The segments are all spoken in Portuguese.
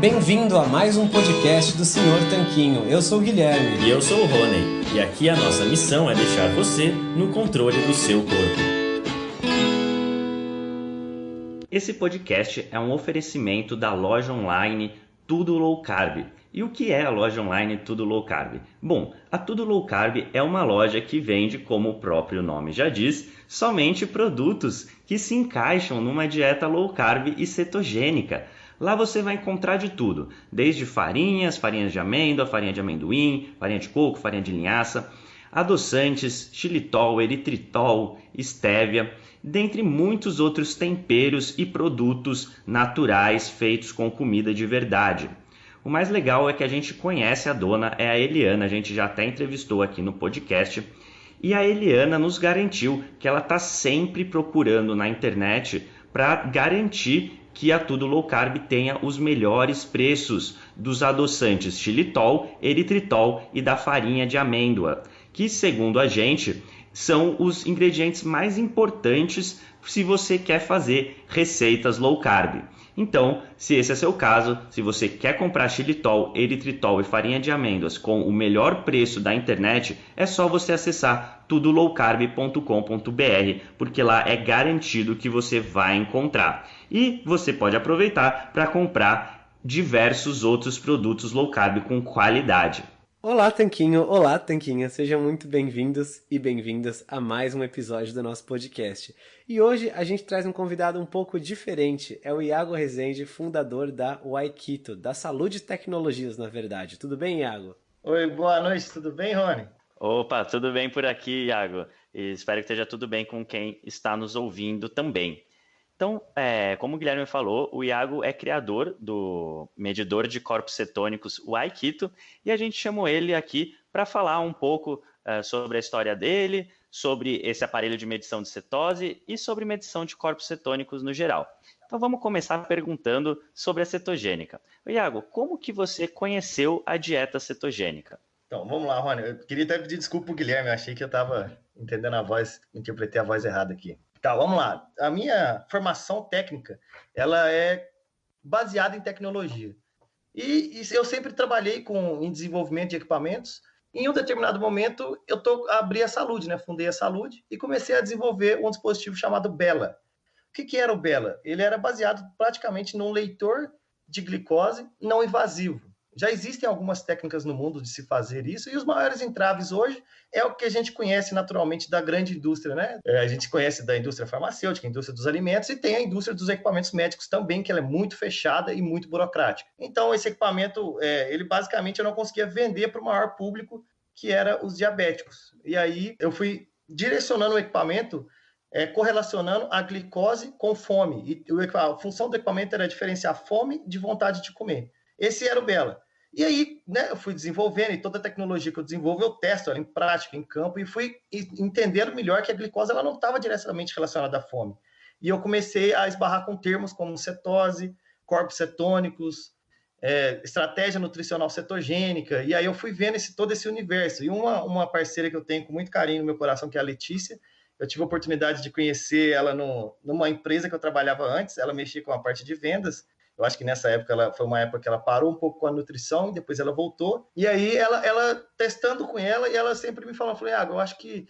Bem-vindo a mais um podcast do Senhor Tanquinho. Eu sou o Guilherme. E eu sou o Rony. E aqui a nossa missão é deixar você no controle do seu corpo. Esse podcast é um oferecimento da loja online Tudo Low Carb. E o que é a loja online Tudo Low Carb? Bom, a Tudo Low Carb é uma loja que vende, como o próprio nome já diz, somente produtos que se encaixam numa dieta low carb e cetogênica. Lá você vai encontrar de tudo, desde farinhas, farinhas de amêndoa, farinha de amendoim, farinha de coco, farinha de linhaça, adoçantes, xilitol, eritritol, estévia, dentre muitos outros temperos e produtos naturais feitos com comida de verdade. O mais legal é que a gente conhece a dona, é a Eliana, a gente já até entrevistou aqui no podcast. E a Eliana nos garantiu que ela está sempre procurando na internet para garantir que a Tudo Low Carb tenha os melhores preços dos adoçantes xilitol, eritritol e da farinha de amêndoa, que segundo a gente são os ingredientes mais importantes se você quer fazer receitas low carb. Então, se esse é seu caso, se você quer comprar xilitol, eritritol e farinha de amêndoas com o melhor preço da internet, é só você acessar tudolowcarb.com.br, porque lá é garantido que você vai encontrar. E você pode aproveitar para comprar diversos outros produtos low carb com qualidade. Olá, Tanquinho! Olá, Tanquinha! Sejam muito bem-vindos e bem-vindas a mais um episódio do nosso podcast. E hoje a gente traz um convidado um pouco diferente. É o Iago Rezende, fundador da Waikito, da Saúde Tecnologias, na verdade. Tudo bem, Iago? Oi, boa noite, tudo bem, Rony? Opa, tudo bem por aqui, Iago. E espero que esteja tudo bem com quem está nos ouvindo também. Então, é, como o Guilherme falou, o Iago é criador do medidor de corpos cetônicos, o Aikito, e a gente chamou ele aqui para falar um pouco é, sobre a história dele, sobre esse aparelho de medição de cetose e sobre medição de corpos cetônicos no geral. Então vamos começar perguntando sobre a cetogênica. Iago, como que você conheceu a dieta cetogênica? Então, vamos lá, Rony. Eu queria até pedir desculpa pro Guilherme, eu achei que eu estava entendendo a voz, interpretei a voz errada aqui. Tá, vamos lá. A minha formação técnica, ela é baseada em tecnologia. E, e eu sempre trabalhei com, em desenvolvimento de equipamentos. Em um determinado momento, eu tô, abri a Saúde, né? Fundei a Saúde e comecei a desenvolver um dispositivo chamado Bela. O que, que era o Bela? Ele era baseado praticamente num leitor de glicose não invasivo. Já existem algumas técnicas no mundo de se fazer isso, e os maiores entraves hoje é o que a gente conhece naturalmente da grande indústria, né? É, a gente conhece da indústria farmacêutica, indústria dos alimentos, e tem a indústria dos equipamentos médicos também, que ela é muito fechada e muito burocrática. Então, esse equipamento, é, ele basicamente eu não conseguia vender para o maior público, que era os diabéticos. E aí eu fui direcionando o equipamento é, correlacionando a glicose com fome. E a função do equipamento era diferenciar fome de vontade de comer. Esse era o Bela. E aí, né, eu fui desenvolvendo, e toda a tecnologia que eu desenvolvo, eu testo ela em prática, em campo, e fui entendendo melhor que a glicose ela não estava diretamente relacionada à fome. E eu comecei a esbarrar com termos como cetose, corpos cetônicos, é, estratégia nutricional cetogênica, e aí eu fui vendo esse, todo esse universo. E uma, uma parceira que eu tenho com muito carinho no meu coração, que é a Letícia, eu tive a oportunidade de conhecer ela no, numa empresa que eu trabalhava antes, ela mexia com a parte de vendas, eu acho que nessa época ela foi uma época que ela parou um pouco com a nutrição, depois ela voltou. E aí ela, ela testando com ela e ela sempre me falou, falei, ah, eu acho que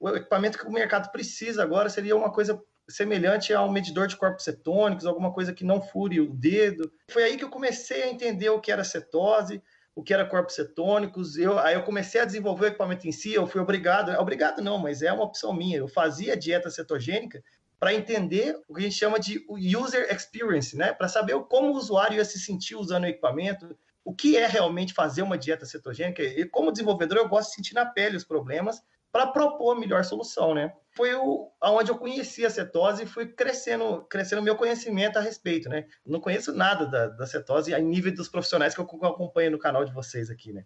o equipamento que o mercado precisa agora seria uma coisa semelhante a um medidor de corpos cetônicos, alguma coisa que não fure o dedo. Foi aí que eu comecei a entender o que era cetose, o que era corpos cetônicos. Eu, aí eu comecei a desenvolver o equipamento em si, eu fui obrigado, obrigado não, mas é uma opção minha. Eu fazia dieta cetogênica para entender o que a gente chama de user experience, né? Para saber como o usuário ia se sentir usando o equipamento, o que é realmente fazer uma dieta cetogênica. E como desenvolvedor, eu gosto de sentir na pele os problemas para propor a melhor solução, né? Foi o, onde eu conheci a cetose e fui crescendo, crescendo meu conhecimento a respeito, né? Não conheço nada da, da cetose a nível dos profissionais que eu, que eu acompanho no canal de vocês aqui, né?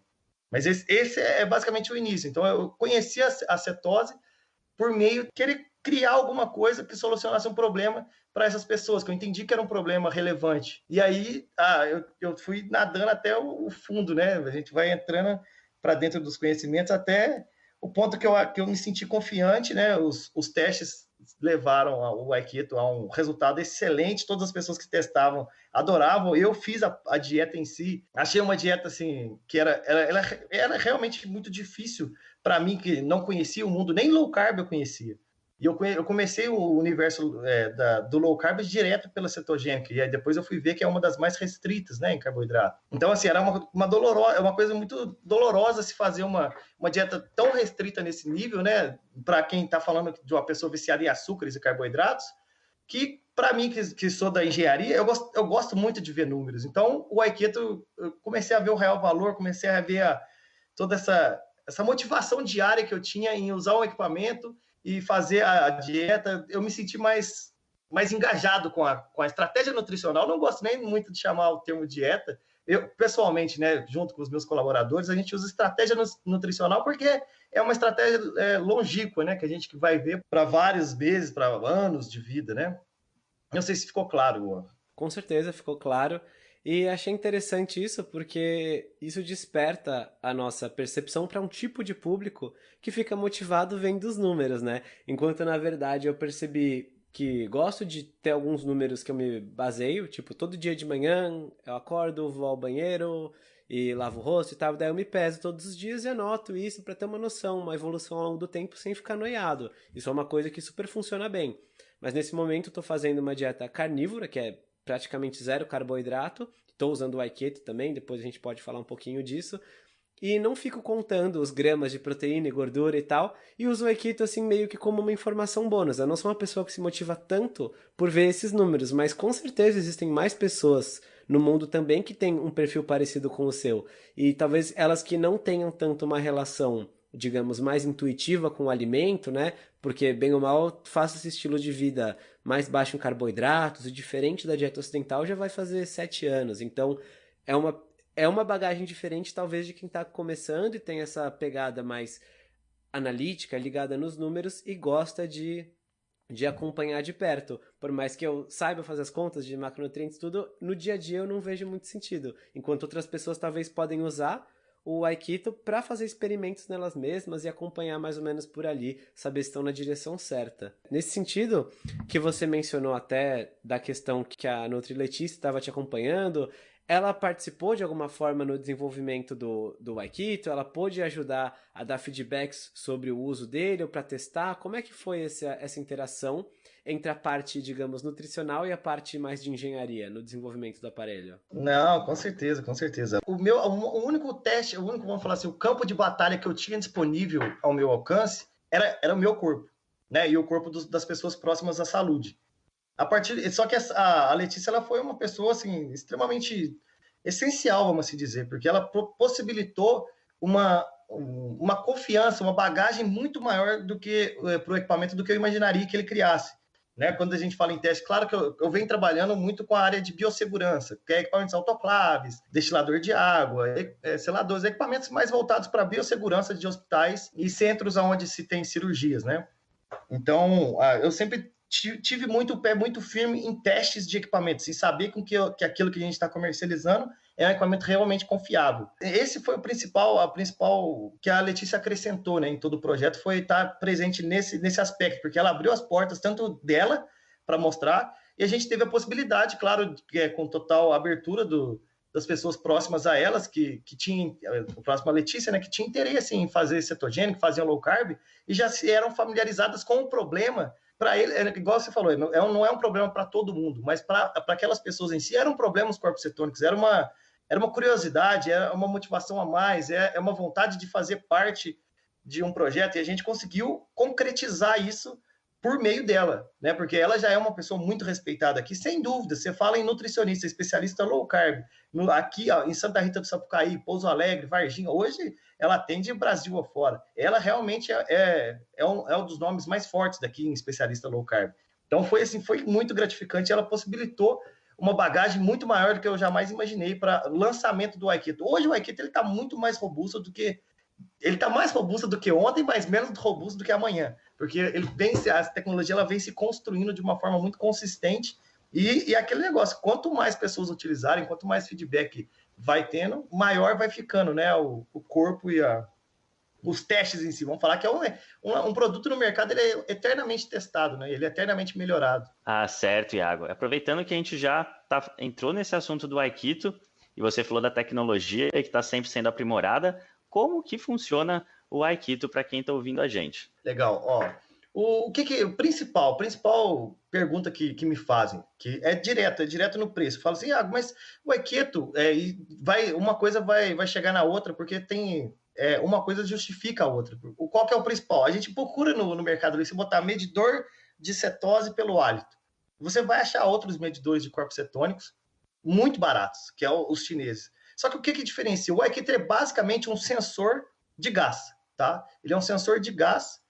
Mas esse, esse, é basicamente o início. Então, eu conheci a, a cetose por meio de querer criar alguma coisa que solucionasse um problema para essas pessoas, que eu entendi que era um problema relevante. E aí, ah, eu, eu fui nadando até o, o fundo, né? A gente vai entrando para dentro dos conhecimentos até o ponto que eu, que eu me senti confiante, né? Os, os testes levaram o Aikido a um resultado excelente. Todas as pessoas que testavam adoravam. Eu fiz a, a dieta em si, achei uma dieta assim que era, ela, era realmente muito difícil para mim que não conhecia o mundo, nem low carb eu conhecia. E eu, eu comecei o universo é, da, do low carb direto pela cetogênica, e aí depois eu fui ver que é uma das mais restritas né, em carboidrato. Então, assim, era uma, uma, dolorosa, uma coisa muito dolorosa se fazer uma, uma dieta tão restrita nesse nível, né? Para quem está falando de uma pessoa viciada em açúcares e carboidratos, que para mim, que, que, sou da engenharia, eu gosto, eu gosto muito de ver números. Então, o Aikido, eu comecei a ver o real valor, comecei a ver a, toda essa, essa motivação diária que eu tinha em usar o equipamento e fazer a dieta, eu me senti mais, mais engajado com a, com a estratégia nutricional. Não gosto nem muito de chamar o termo dieta. Eu, pessoalmente, né, junto com os meus colaboradores, a gente usa estratégia nutricional porque é uma estratégia é, longínqua, né, que a gente vai ver para vários meses, para anos de vida, né? Não sei se ficou claro. Luan. Com certeza ficou claro. E achei interessante isso porque isso desperta a nossa percepção para um tipo de público que fica motivado vendo os números, né? Enquanto na verdade eu percebi que gosto de ter alguns números que eu me baseio, tipo, todo dia de manhã eu acordo, vou ao banheiro e lavo o rosto e tal, daí eu me peso todos os dias e anoto isso para ter uma noção, uma evolução ao longo do tempo sem ficar noiado. Isso é uma coisa que super funciona bem. Mas nesse momento eu tô fazendo uma dieta carnívora, que é praticamente zero carboidrato. Estou usando o Aiketo também, depois a gente pode falar um pouquinho disso. E não fico contando os gramas de proteína e gordura e tal, e uso o Aikido assim meio que como uma informação bônus. Eu não sou uma pessoa que se motiva tanto por ver esses números, mas com certeza existem mais pessoas no mundo também que têm um perfil parecido com o seu. E talvez elas que não tenham tanto uma relação digamos, mais intuitiva com o alimento, né? Porque, bem ou mal, faça esse estilo de vida mais baixo em carboidratos e diferente da dieta ocidental já vai fazer sete anos. Então, é uma, é uma bagagem diferente, talvez, de quem está começando e tem essa pegada mais analítica, ligada nos números e gosta de, de acompanhar de perto. Por mais que eu saiba fazer as contas de macronutrientes tudo, no dia a dia eu não vejo muito sentido. Enquanto outras pessoas talvez podem usar o Aikito para fazer experimentos nelas mesmas e acompanhar mais ou menos por ali, saber se estão na direção certa. Nesse sentido, que você mencionou até da questão que a Nutri Letícia estava te acompanhando, ela participou de alguma forma no desenvolvimento do, do Aikito? Ela pôde ajudar a dar feedbacks sobre o uso dele ou para testar? Como é que foi essa, essa interação? Entre a parte, digamos, nutricional e a parte mais de engenharia no desenvolvimento do aparelho? Não, com certeza, com certeza. O meu, o único teste, o único, vamos falar assim, o campo de batalha que eu tinha disponível ao meu alcance era, era o meu corpo, né? E o corpo dos, das pessoas próximas à saúde. A partir, só que a, a Letícia ela foi uma pessoa assim extremamente essencial, vamos assim dizer, porque ela possibilitou uma uma confiança, uma bagagem muito maior do que eh, para o equipamento do que eu imaginaria que ele criasse. Né? Quando a gente fala em teste, claro que eu, eu venho trabalhando muito com a área de biossegurança, que é equipamentos autoclaves, destilador de água, é, seladores, equipamentos mais voltados para a biossegurança de hospitais e centros onde se tem cirurgias, né? Então, eu sempre tive muito o pé muito firme em testes de equipamentos, em saber com que, que aquilo que a gente está comercializando é um equipamento realmente confiável. Esse foi o principal, a principal que a Letícia acrescentou né, em todo o projeto, foi estar presente nesse, nesse aspecto, porque ela abriu as portas tanto dela para mostrar, e a gente teve a possibilidade, claro, é, com total abertura do, das pessoas próximas a elas, que, que tinham, o próximo a Letícia, né, que tinha interesse em fazer cetogênico, fazer low carb, e já eram familiarizadas com o problema para ele, é, igual você falou, é, não é um problema para todo mundo, mas para aquelas pessoas em si era um problema os corpos cetônicos, era uma, era uma curiosidade, é uma motivação a mais, é, é uma vontade de fazer parte de um projeto e a gente conseguiu concretizar isso por meio dela, né? Porque ela já é uma pessoa muito respeitada aqui, sem dúvida. Você fala em nutricionista, especialista low carb, no, aqui ó, em Santa Rita do Sapucaí, Pouso Alegre, Varginha, hoje ela atende Brasil afora. Ela realmente é, é, é, um, é um dos nomes mais fortes daqui em especialista low carb. Então foi assim, foi muito gratificante. Ela possibilitou uma bagagem muito maior do que eu jamais imaginei para lançamento do Aikido. Hoje o Aikido ele está muito mais robusto do que ele está mais robusto do que ontem, mas menos robusto do que amanhã, porque ele vem a tecnologia ela vem se construindo de uma forma muito consistente e, e aquele negócio, quanto mais pessoas utilizarem, quanto mais feedback vai tendo, maior vai ficando, né, o, o corpo e a os testes em si. Vamos falar que é um, um, um, produto no mercado, ele é eternamente testado, né? Ele é eternamente melhorado. Ah, certo, Iago. Aproveitando que a gente já tá, entrou nesse assunto do Aikito, e você falou da tecnologia que está sempre sendo aprimorada, como que funciona o Aikito para quem está ouvindo a gente? Legal, ó. O, o que que, o principal, principal pergunta que, que me fazem, que é direto, é direto no preço. Fala assim, ah, mas o Aikito, é, vai, uma coisa vai, vai chegar na outra, porque tem é, uma coisa justifica a outra. O, qual que é o principal? A gente procura no, no mercado, se botar medidor de cetose pelo hálito. Você vai achar outros medidores de corpos cetônicos muito baratos, que é os chineses. Só que o que, que diferencia? O Aikito é basicamente um sensor de gás, tá? Ele é um sensor de gás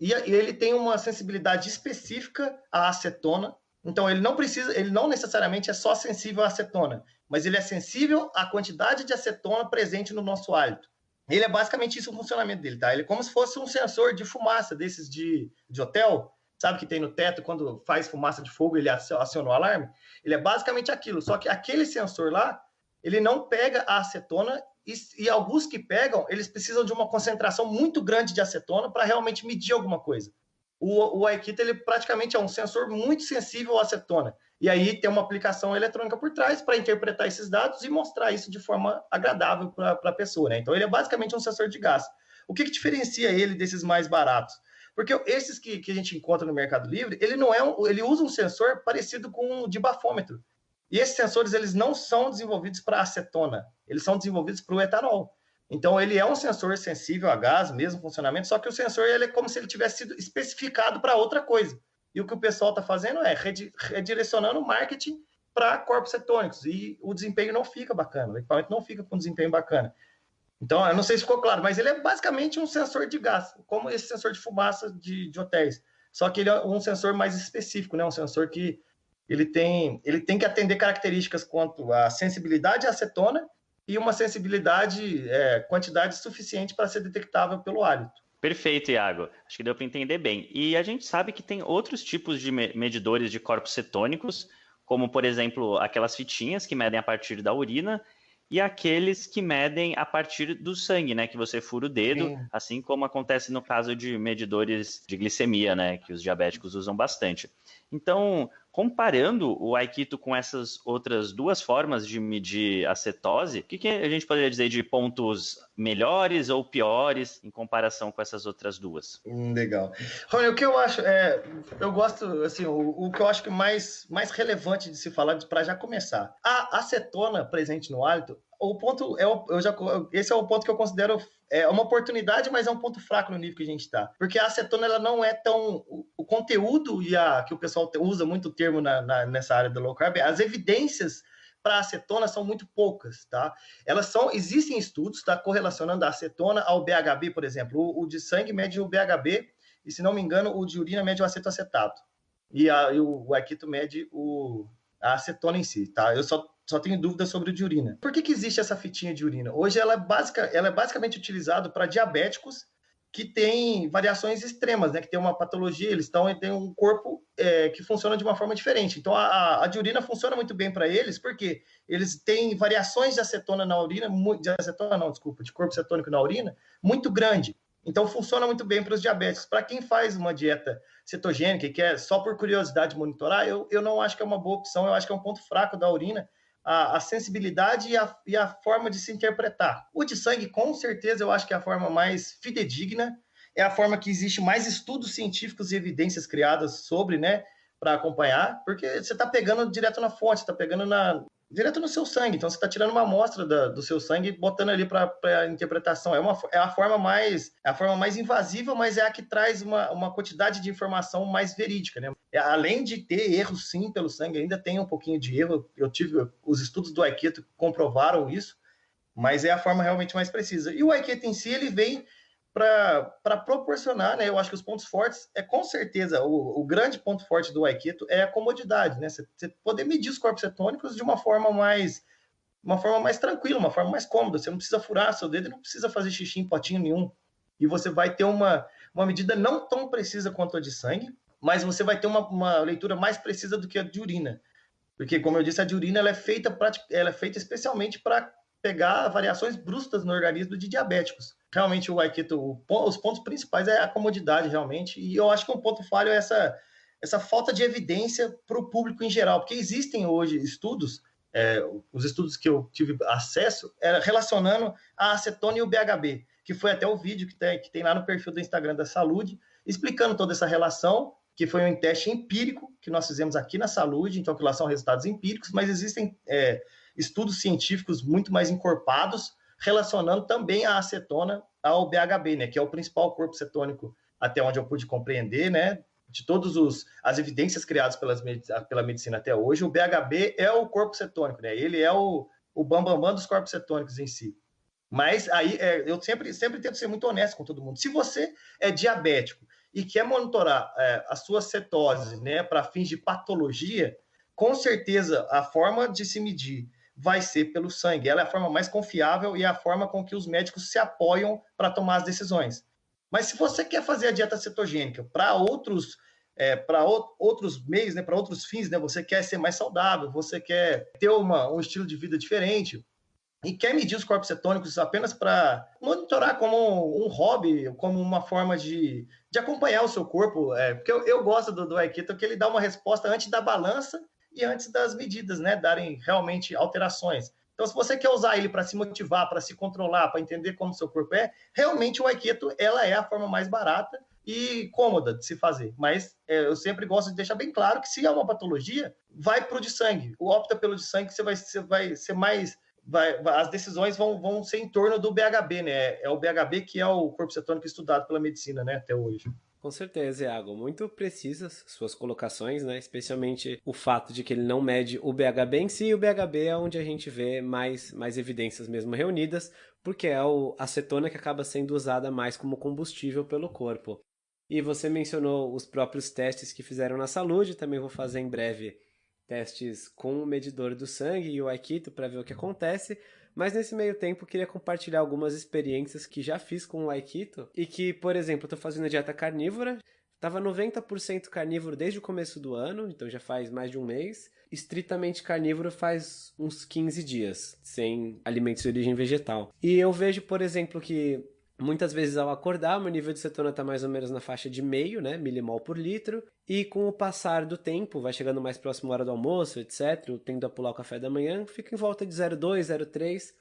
e ele tem uma sensibilidade específica à acetona. Então ele não precisa, ele não necessariamente é só sensível à acetona, mas ele é sensível à quantidade de acetona presente no nosso hálito. Ele é basicamente isso o funcionamento dele, tá? Ele é como se fosse um sensor de fumaça desses de, de hotel, sabe que tem no teto quando faz fumaça de fogo ele aciona o alarme? Ele é basicamente aquilo, só que aquele sensor lá, ele não pega a acetona e, e alguns que pegam, eles precisam de uma concentração muito grande de acetona para realmente medir alguma coisa. O, o Aikita, ele praticamente é um sensor muito sensível à acetona. E aí tem uma aplicação eletrônica por trás para interpretar esses dados e mostrar isso de forma agradável para a pessoa. Né? Então ele é basicamente um sensor de gás. O que, que diferencia ele desses mais baratos? Porque esses que, que a gente encontra no Mercado Livre, ele não é um, ele usa um sensor parecido com um de bafômetro. E esses sensores eles não são desenvolvidos para acetona, eles são desenvolvidos para o etanol. Então ele é um sensor sensível a gás, mesmo funcionamento, só que o sensor ele é como se ele tivesse sido especificado para outra coisa. E o que o pessoal está fazendo é redirecionando o marketing para corpos cetônicos. E o desempenho não fica bacana, o equipamento não fica com desempenho bacana. Então, eu não sei se ficou claro, mas ele é basicamente um sensor de gás, como esse sensor de fumaça de, de hotéis. Só que ele é um sensor mais específico, né? um sensor que ele tem, ele tem que atender características quanto à sensibilidade à acetona e uma sensibilidade, é, quantidade suficiente para ser detectável pelo hálito. Perfeito, Iago. Acho que deu para entender bem. E a gente sabe que tem outros tipos de medidores de corpos cetônicos, como, por exemplo, aquelas fitinhas que medem a partir da urina e aqueles que medem a partir do sangue, né? Que você fura o dedo, Sim. assim como acontece no caso de medidores de glicemia, né? Que os diabéticos usam bastante. Então, comparando o Aikito com essas outras duas formas de medir a cetose, o que, que, a gente poderia dizer de pontos melhores ou piores em comparação com essas outras duas? Hum, legal. Rony, o que eu acho, é, eu gosto, assim, o, o, que eu acho que mais, mais relevante de se falar, para já começar, a acetona presente no hálito, o ponto é eu já, esse é o ponto que eu considero é uma oportunidade, mas é um ponto fraco no nível que a gente está. Porque a acetona ela não é tão. O, conteúdo e a que o pessoal usa muito o termo na, na, nessa área do low carb, as evidências para acetona são muito poucas, tá? Elas são, existem estudos, tá, correlacionando a acetona ao BHB, por exemplo. O, o de sangue mede o BHB e, se não me engano, o de urina mede o acetoacetato. E, a, e o, o mede o, a acetona em si, tá? Eu só só tenho dúvidas sobre o de urina. Por que, que existe essa fitinha de urina? Hoje ela é, ela é basicamente utilizada para diabéticos que têm variações extremas, né? Que tem uma patologia, eles estão têm um corpo é, que funciona de uma forma diferente. Então a, a de urina funciona muito bem para eles, porque eles têm variações de acetona na urina, de acetona não, desculpa, de corpo cetônico na urina, muito grande. Então funciona muito bem para os diabéticos. Para quem faz uma dieta cetogênica e quer só por curiosidade monitorar, eu, eu não acho que é uma boa opção, eu acho que é um ponto fraco da urina a, a sensibilidade e a, e a, forma de se interpretar. O de sangue, com certeza, eu acho que é a forma mais fidedigna, é a forma que existe mais estudos científicos e evidências criadas sobre, né, para acompanhar, porque você está pegando direto na fonte, está pegando na, direto no seu sangue. Então, você está tirando uma amostra da, do seu sangue e botando ali para interpretação. É, uma, é a forma mais é a forma mais invasiva, mas é a que traz uma, uma quantidade de informação mais verídica. Né? É, além de ter erros, sim, pelo sangue, ainda tem um pouquinho de erro. Eu tive os estudos do Aikito comprovaram isso, mas é a forma realmente mais precisa. E o Aikito em si, ele vem para proporcionar, né? Eu acho que os pontos fortes é com certeza o, o grande ponto forte do Aikito é a comodidade, né? Você, poder medir os corpos cetônicos de uma forma mais uma forma mais tranquila, uma forma mais cômoda. Você não precisa furar seu dedo, não precisa fazer xixi em potinho nenhum. E você vai ter uma, uma medida não tão precisa quanto a de sangue, mas você vai ter uma, uma leitura mais precisa do que a de urina. Porque, como eu disse, a de urina ela é feita, ela é feita especialmente para pegar variações bruscas no organismo de diabéticos. Realmente o Aikito, os pontos principais é a comodidade realmente, e eu acho que um ponto falho é essa, essa falta de evidência para o público em geral, porque existem hoje estudos, é, os estudos que eu tive acesso, era relacionando a acetona e o BHB, que foi até o vídeo que tem, que tem lá no perfil do Instagram da Saúde, explicando toda essa relação, que foi um teste empírico que nós fizemos aqui na Saúde, então que lá são resultados empíricos, mas existem é, estudos científicos muito mais encorpados relacionando também a acetona ao BHB, né, que é o principal corpo cetônico até onde eu pude compreender, né, de todas as evidências criadas pelas, pela medicina até hoje, o BHB é o corpo cetônico, né, ele é o, o bambambam bam, bam dos corpos cetônicos em si. Mas aí é, eu sempre, sempre tento ser muito honesto com todo mundo. Se você é diabético e quer monitorar é, a sua cetose né, para fins de patologia, com certeza a forma de se medir vai ser pelo sangue. Ela é a forma mais confiável e é a forma com que os médicos se apoiam para tomar as decisões. Mas se você quer fazer a dieta cetogênica para outros é, para outros meios, né, para outros fins, né, você quer ser mais saudável, você quer ter uma, um estilo de vida diferente, e quer medir os corpos cetônicos apenas para monitorar como um hobby, como uma forma de, de acompanhar o seu corpo, é, porque eu, eu gosto do, do Aikito, que ele dá uma resposta antes da balança e antes das medidas, né, darem realmente alterações. Então, se você quer usar ele para se motivar, para se controlar, para entender como seu corpo é, realmente o Aikito, ela é a forma mais barata e cômoda de se fazer. Mas é, eu sempre gosto de deixar bem claro que se é uma patologia, vai para o de sangue. O opta pelo de sangue, você vai, você vai ser mais vai, as decisões vão, vão ser em torno do BHB, né? É o BHB que é o corpo cetônico estudado pela medicina, né, até hoje. Com certeza, Iago. Muito precisas suas colocações, né? Especialmente o fato de que ele não mede o BHB em si. E o BHB é onde a gente vê mais, mais evidências mesmo reunidas, porque é a acetona que acaba sendo usada mais como combustível pelo corpo. E você mencionou os próprios testes que fizeram na saúde, também vou fazer em breve testes com o medidor do sangue e o Aikito para ver o que acontece. Mas nesse meio tempo queria compartilhar algumas experiências que já fiz com o Aikito e que, por exemplo, estou fazendo dieta carnívora, estava 90% carnívoro desde o começo do ano, então já faz mais de um mês. Estritamente carnívoro faz uns 15 dias, sem alimentos de origem vegetal. E eu vejo, por exemplo, que Muitas vezes ao acordar, meu nível de cetona está mais ou menos na faixa de meio, né, milimol por litro, e com o passar do tempo, vai chegando mais próximo à hora do almoço, etc, tendo a pular o café da manhã, fica em volta de 0,2, 0,3,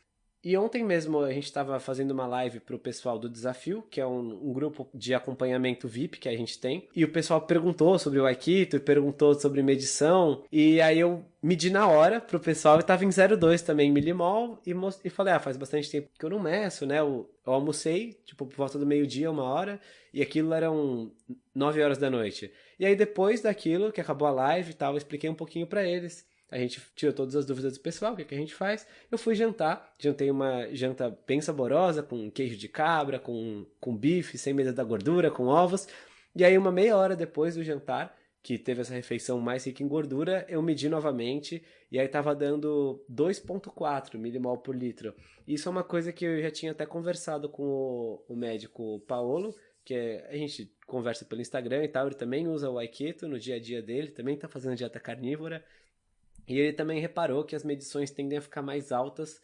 e ontem mesmo a gente estava fazendo uma live para o pessoal do Desafio, que é um, um, grupo de acompanhamento VIP que a gente tem. E o pessoal perguntou sobre o Aikito, perguntou sobre medição. E aí eu medi na hora pro pessoal e tava em 0,2 também milimol. E, e falei, ah, faz bastante tempo que eu não meço, né? Eu, eu almocei, tipo, por volta do meio-dia, uma hora. E aquilo eram 9 horas da noite. E aí depois daquilo, que acabou a live e tal, eu expliquei um pouquinho para eles. A gente tirou todas as dúvidas do pessoal, o que, que a gente faz. Eu fui jantar, jantei uma janta bem saborosa, com queijo de cabra, com, com bife, sem medo da gordura, com ovos. E aí, uma meia hora depois do jantar, que teve essa refeição mais rica em gordura, eu medi novamente e aí tava dando 2,4 milimol por litro. Isso é uma coisa que eu já tinha até conversado com o, o médico Paolo, que é, a gente conversa pelo Instagram e tal, ele também usa o Aikito no dia a dia dele, também tá fazendo dieta carnívora. E ele também reparou que as medições tendem a ficar mais altas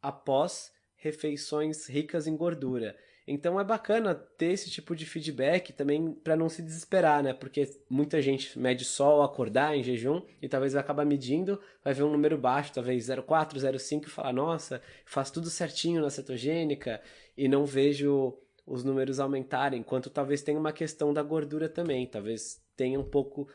após refeições ricas em gordura. Então é bacana ter esse tipo de feedback também para não se desesperar, né? Porque muita gente mede só ao acordar em jejum e talvez vai acabar medindo, vai ver um número baixo, talvez 0,4, 0,5 e falar: "Nossa, faço tudo certinho na cetogênica" e não vejo os números aumentarem, enquanto talvez tenha uma questão da gordura também, talvez tenha um pouco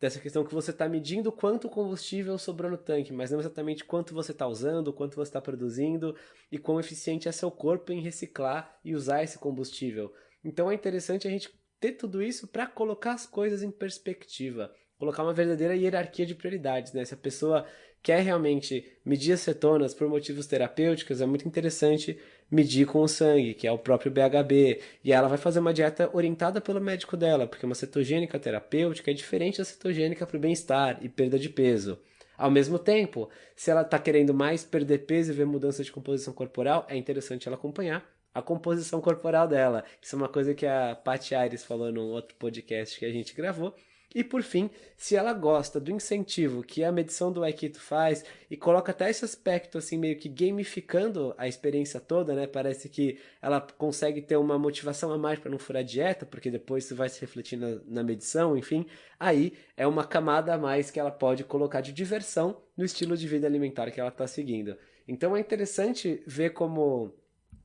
dessa questão que você está medindo quanto combustível sobrou no tanque, mas não exatamente quanto você está usando, quanto você está produzindo e quão eficiente é seu corpo em reciclar e usar esse combustível. Então é interessante a gente ter tudo isso para colocar as coisas em perspectiva, colocar uma verdadeira hierarquia de prioridades, né? Se a pessoa quer realmente medir as cetonas por motivos terapêuticos, é muito interessante medir com o sangue, que é o próprio BHB, e ela vai fazer uma dieta orientada pelo médico dela, porque uma cetogênica terapêutica é diferente da cetogênica para o bem-estar e perda de peso. Ao mesmo tempo, se ela está querendo mais perder peso e ver mudança de composição corporal, é interessante ela acompanhar a composição corporal dela. Isso é uma coisa que a Paty Aires falou num outro podcast que a gente gravou, E por fim, se ela gosta do incentivo que a medição do Aikito faz e coloca até esse aspecto assim meio que gamificando a experiência toda, né? Parece que ela consegue ter uma motivação a mais para não furar dieta, porque depois isso vai se refletir na, na medição, enfim. Aí é uma camada a mais que ela pode colocar de diversão no estilo de vida alimentar que ela está seguindo. Então é interessante ver como,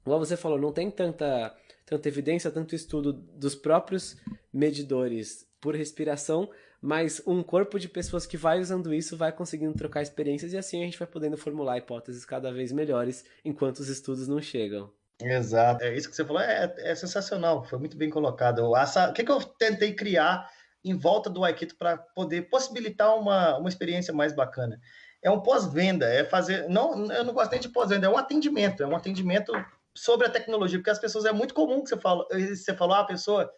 como você falou, não tem tanta tanta evidência, tanto estudo dos próprios medidores por respiração, mas um corpo de pessoas que vai usando isso vai conseguindo trocar experiências e assim a gente vai podendo formular hipóteses cada vez melhores enquanto os estudos não chegam. Exato, é isso que você falou, é, é sensacional, foi muito bem colocado. O que, que eu tentei criar em volta do Aikito para poder possibilitar uma, uma experiência mais bacana? É um pós-venda, é fazer. Não, eu não gosto nem de pós-venda, é um atendimento, é um atendimento sobre a tecnologia, porque as pessoas é muito comum que você fala, você falou, ah, a pessoa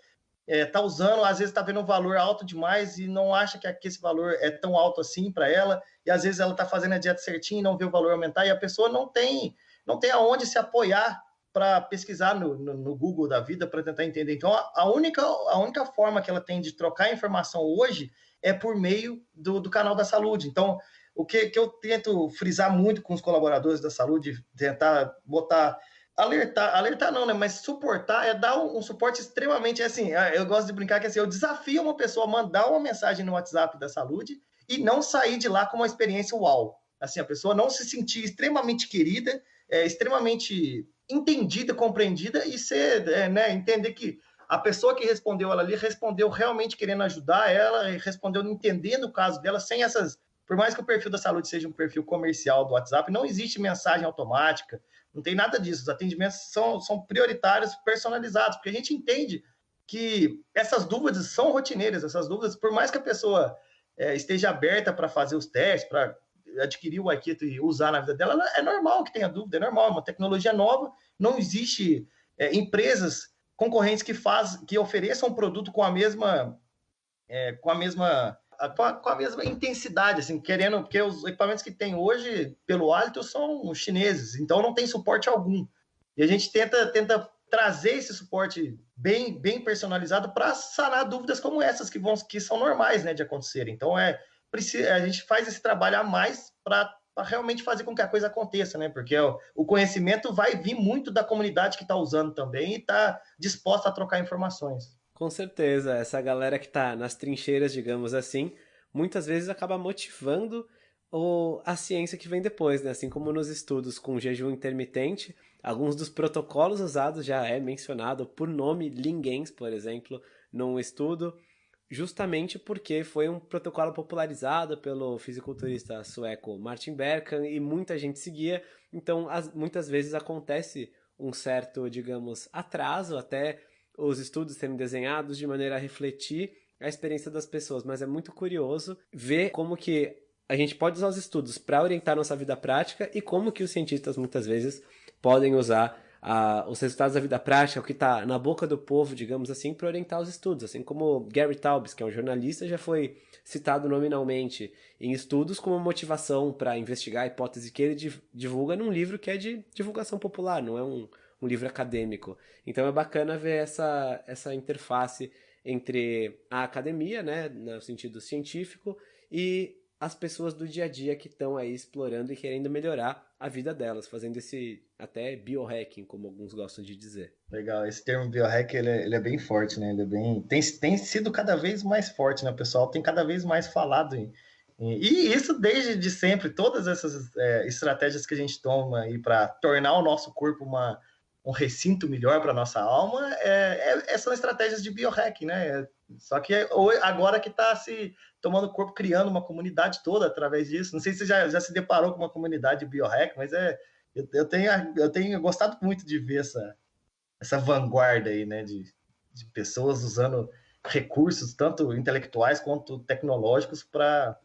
é, tá usando, às vezes está vendo um valor alto demais e não acha que, que esse valor é tão alto assim para ela, e às vezes ela está fazendo a dieta certinha e não vê o valor aumentar, e a pessoa não tem, não tem aonde se apoiar para pesquisar no, no, no, Google da vida para tentar entender. Então, a, a, única, a única forma que ela tem de trocar informação hoje é por meio do, do canal da saúde. Então, o que, que eu tento frisar muito com os colaboradores da saúde, tentar botar alertar, alertar não, né? Mas suportar é dar um, um, suporte extremamente assim. É, eu gosto de brincar que assim, eu desafio uma pessoa a mandar uma mensagem no WhatsApp da saúde e não sair de lá com uma experiência uau. Assim, a pessoa não se sentir extremamente querida, é, extremamente entendida, compreendida e ser, é, né, entender que a pessoa que respondeu ela ali respondeu realmente querendo ajudar ela, respondeu entendendo o caso dela, sem essas. Por mais que o perfil da saúde seja um perfil comercial do WhatsApp, não existe mensagem automática, não tem nada disso. Os atendimentos são, são prioritários, personalizados, porque a gente entende que essas dúvidas são rotineiras, essas dúvidas, por mais que a pessoa é, esteja aberta para fazer os testes, para adquirir o Aikito e usar na vida dela, é normal que tenha dúvida, é normal, é uma tecnologia nova, não existe é, empresas concorrentes que faz, que ofereçam um produto com a mesma é, com a mesma com a, com a, mesma intensidade, assim, querendo, porque os equipamentos que tem hoje, pelo hálito, são chineses, então não tem suporte algum. E a gente tenta, tenta trazer esse suporte bem, bem personalizado para sanar dúvidas como essas que, vão, que são normais né, de acontecer. Então, é, a gente faz esse trabalho a mais para realmente fazer com que a coisa aconteça, né? Porque o, o conhecimento vai vir muito da comunidade que está usando também e está disposta a trocar informações. Com certeza, essa galera que está nas trincheiras, digamos assim, muitas vezes acaba motivando o, a ciência que vem depois, né? Assim como nos estudos com jejum intermitente, alguns dos protocolos usados já é mencionado por nome Lingens, por exemplo, num estudo, justamente porque foi um protocolo popularizado pelo fisiculturista sueco Martin Berkan e muita gente seguia, então as, muitas vezes acontece um certo, digamos, atraso até os estudos serem desenhados de maneira a refletir a experiência das pessoas, mas é muito curioso ver como que a gente pode usar os estudos para orientar nossa vida prática e como que os cientistas muitas vezes podem usar a, os resultados da vida prática, o que está na boca do povo, digamos assim, para orientar os estudos. Assim como Gary Taubes, que é um jornalista, já foi citado nominalmente em estudos como motivação para investigar a hipótese que ele divulga num livro que é de divulgação popular, não é um, um livro acadêmico. Então é bacana ver essa, essa interface entre a academia, né, no sentido científico, e as pessoas do dia a dia que estão aí explorando e querendo melhorar a vida delas, fazendo esse até biohacking, como alguns gostam de dizer. Legal, esse termo biohack ele é, ele é bem forte, né? Ele é bem tem, tem sido cada vez mais forte, né? O pessoal tem cada vez mais falado em, e isso desde de sempre, todas essas é, estratégias que a gente toma para tornar o nosso corpo uma, um recinto melhor para nossa alma, é, é, são estratégias de biohacking, né? Só que agora que está se tomando corpo, criando uma comunidade toda através disso. Não sei se você já, já se deparou com uma comunidade de biohack, mas é, eu, eu, tenho, eu tenho gostado muito de ver essa, essa vanguarda aí, né? De, de pessoas usando recursos, tanto intelectuais quanto tecnológicos, para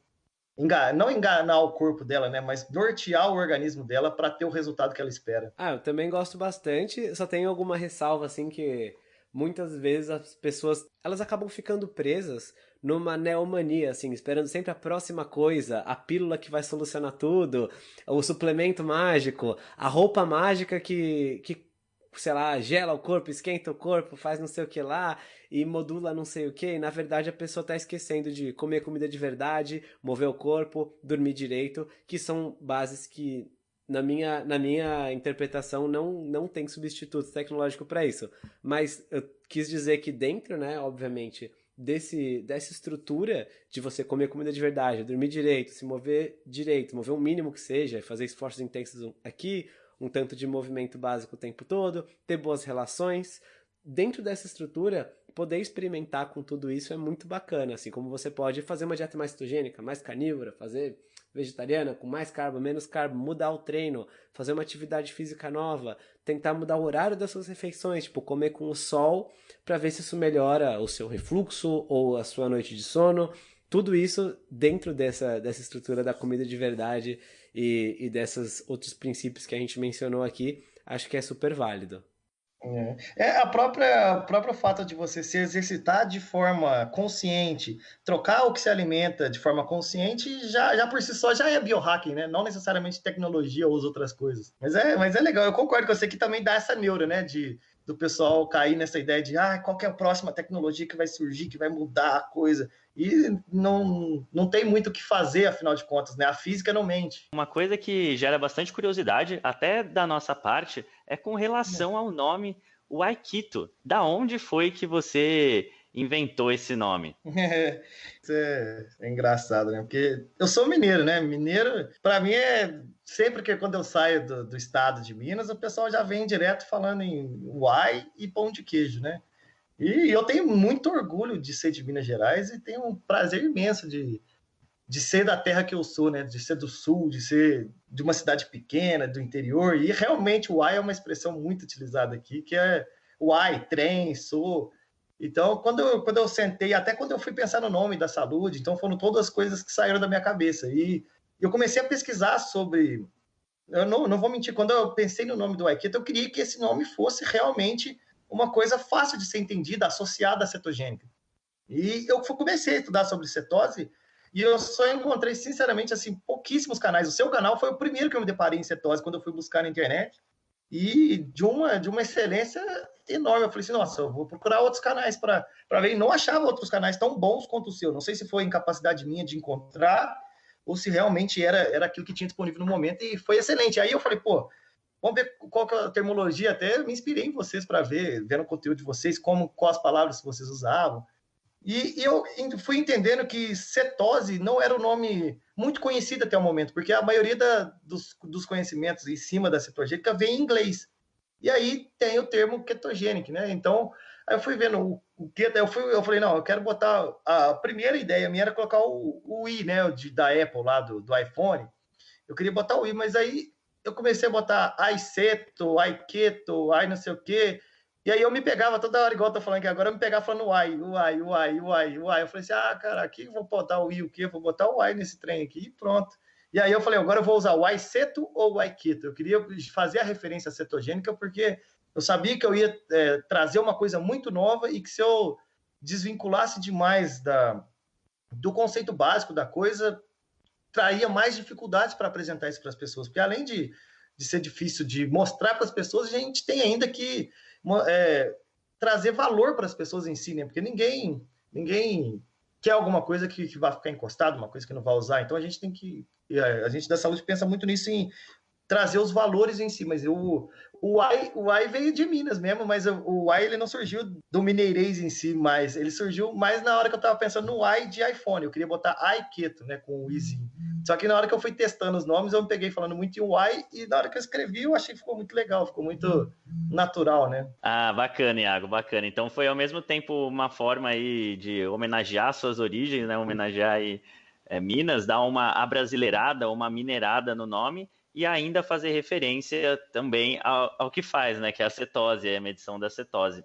enganar, não enganar o corpo dela, né? Mas nortear o organismo dela para ter o resultado que ela espera. Ah, eu também gosto bastante. Só tenho alguma ressalva assim que muitas vezes as pessoas elas acabam ficando presas numa neomania, assim, esperando sempre a próxima coisa, a pílula que vai solucionar tudo, o suplemento mágico, a roupa mágica que, que sei lá, gela o corpo, esquenta o corpo, faz não sei o que lá e modula não sei o que. E na verdade a pessoa está esquecendo de comer comida de verdade, mover o corpo, dormir direito, que são bases que na minha, na minha interpretação, não, não tem substituto tecnológico para isso. Mas eu quis dizer que dentro, né, obviamente, desse, dessa estrutura de você comer comida de verdade, dormir direito, se mover direito, mover o mínimo que seja, fazer esforços intensos aqui, um tanto de movimento básico o tempo todo, ter boas relações. Dentro dessa estrutura, poder experimentar com tudo isso é muito bacana, assim como você pode fazer uma dieta mais cetogênica, mais carnívora, fazer vegetariana, com mais carbo, menos carbo, mudar o treino, fazer uma atividade física nova, tentar mudar o horário das suas refeições, tipo comer com o sol, para ver se isso melhora o seu refluxo ou a sua noite de sono. Tudo isso dentro dessa, dessa estrutura da comida de verdade e, e desses outros princípios que a gente mencionou aqui, acho que é super válido. É. é, a própria o próprio fato de você se exercitar de forma consciente, trocar o que se alimenta de forma consciente, já, já por si só já é biohacking, né? Não necessariamente tecnologia ou as outras coisas. Mas é, mas é legal, eu concordo com você que também dá essa neura, né? De do pessoal cair nessa ideia de ah, qual é a próxima tecnologia que vai surgir, que vai mudar a coisa. E não, não tem muito o que fazer, afinal de contas, né? A física não mente. Uma coisa que gera bastante curiosidade, até da nossa parte, é com relação ao nome o Aikito. Da onde foi que você inventou esse nome? É, isso é, é, engraçado, né? Porque eu sou mineiro, né? Mineiro, para mim, é sempre que quando eu saio do, do, estado de Minas, o pessoal já vem direto falando em uai e pão de queijo, né? E eu tenho muito orgulho de ser de Minas Gerais e tenho um prazer imenso de, de ser da terra que eu sou, né? De ser do sul, de ser de uma cidade pequena, do interior. E realmente o uai é uma expressão muito utilizada aqui, que é uai, trem, sou. Então, quando eu, quando eu sentei, até quando eu fui pensar no nome da saúde, então foram todas as coisas que saíram da minha cabeça. E eu comecei a pesquisar sobre. Eu não, não vou mentir, quando eu pensei no nome do Aikito, eu queria que esse nome fosse realmente uma coisa fácil de ser entendida, associada à cetogênica. E eu comecei a estudar sobre cetose e eu só encontrei, sinceramente, assim, pouquíssimos canais. O seu canal foi o primeiro que eu me deparei em cetose quando eu fui buscar na internet e de uma, de uma excelência enorme. Eu falei assim, nossa, eu vou procurar outros canais para ver. E não achava outros canais tão bons quanto o seu. Não sei se foi incapacidade minha de encontrar ou se realmente era, era aquilo que tinha disponível no momento. E foi excelente. Aí eu falei, pô, vamos ver qual que é a terminologia. Até me inspirei em vocês para ver, vendo o conteúdo de vocês, como, quais palavras vocês usavam. E, e, eu fui entendendo que cetose não era o um nome muito conhecido até o momento, porque a maioria da, dos, dos, conhecimentos em cima da cetogênica vem em inglês. E aí tem o termo ketogênico, né? Então, aí eu fui vendo o, o que, eu, fui, eu falei, não, eu quero botar. A primeira ideia minha era colocar o, o i, né? De, da Apple lá, do, do iPhone. Eu queria botar o i, mas aí eu comecei a botar iCeto, iKeto, i não sei o quê. E aí eu me pegava toda hora, igual eu tô falando aqui agora, eu me pegava falando uai, uai, uai, uai, uai. Eu falei assim, ah, cara, aqui vou botar o i o quê? Vou botar o uai nesse trem aqui e pronto. E aí eu falei, agora eu vou usar o aiceto ou o aikito. Eu queria fazer a referência cetogênica porque eu sabia que eu ia é, trazer uma coisa muito nova e que se eu desvinculasse demais da, do conceito básico da coisa, traria mais dificuldades para apresentar isso para as pessoas. Porque além de, de ser difícil de mostrar para as pessoas, a gente tem ainda que é, trazer valor para as pessoas em si, né? Porque ninguém, ninguém quer alguma coisa que, que vai ficar encostado, uma coisa que não vai usar. Então a gente tem que. A gente da saúde pensa muito nisso em trazer os valores em si, mas eu, o AI, o AI veio de Minas mesmo, mas o AI ele não surgiu do mineirês em si, mas ele surgiu mais na hora que eu estava pensando no AI de iPhone. Eu queria botar iKeto, né, com o izinho. Só que na hora que eu fui testando os nomes, eu me peguei falando muito em Y e na hora que eu escrevi, eu achei que ficou muito legal, ficou muito natural, né? Ah, bacana, Iago, bacana. Então foi ao mesmo tempo uma forma aí de homenagear suas origens, né? Homenagear aí é, Minas, dar uma abrasileirada, uma minerada no nome e ainda fazer referência também ao, ao que faz, né? Que é a cetose, a medição da cetose.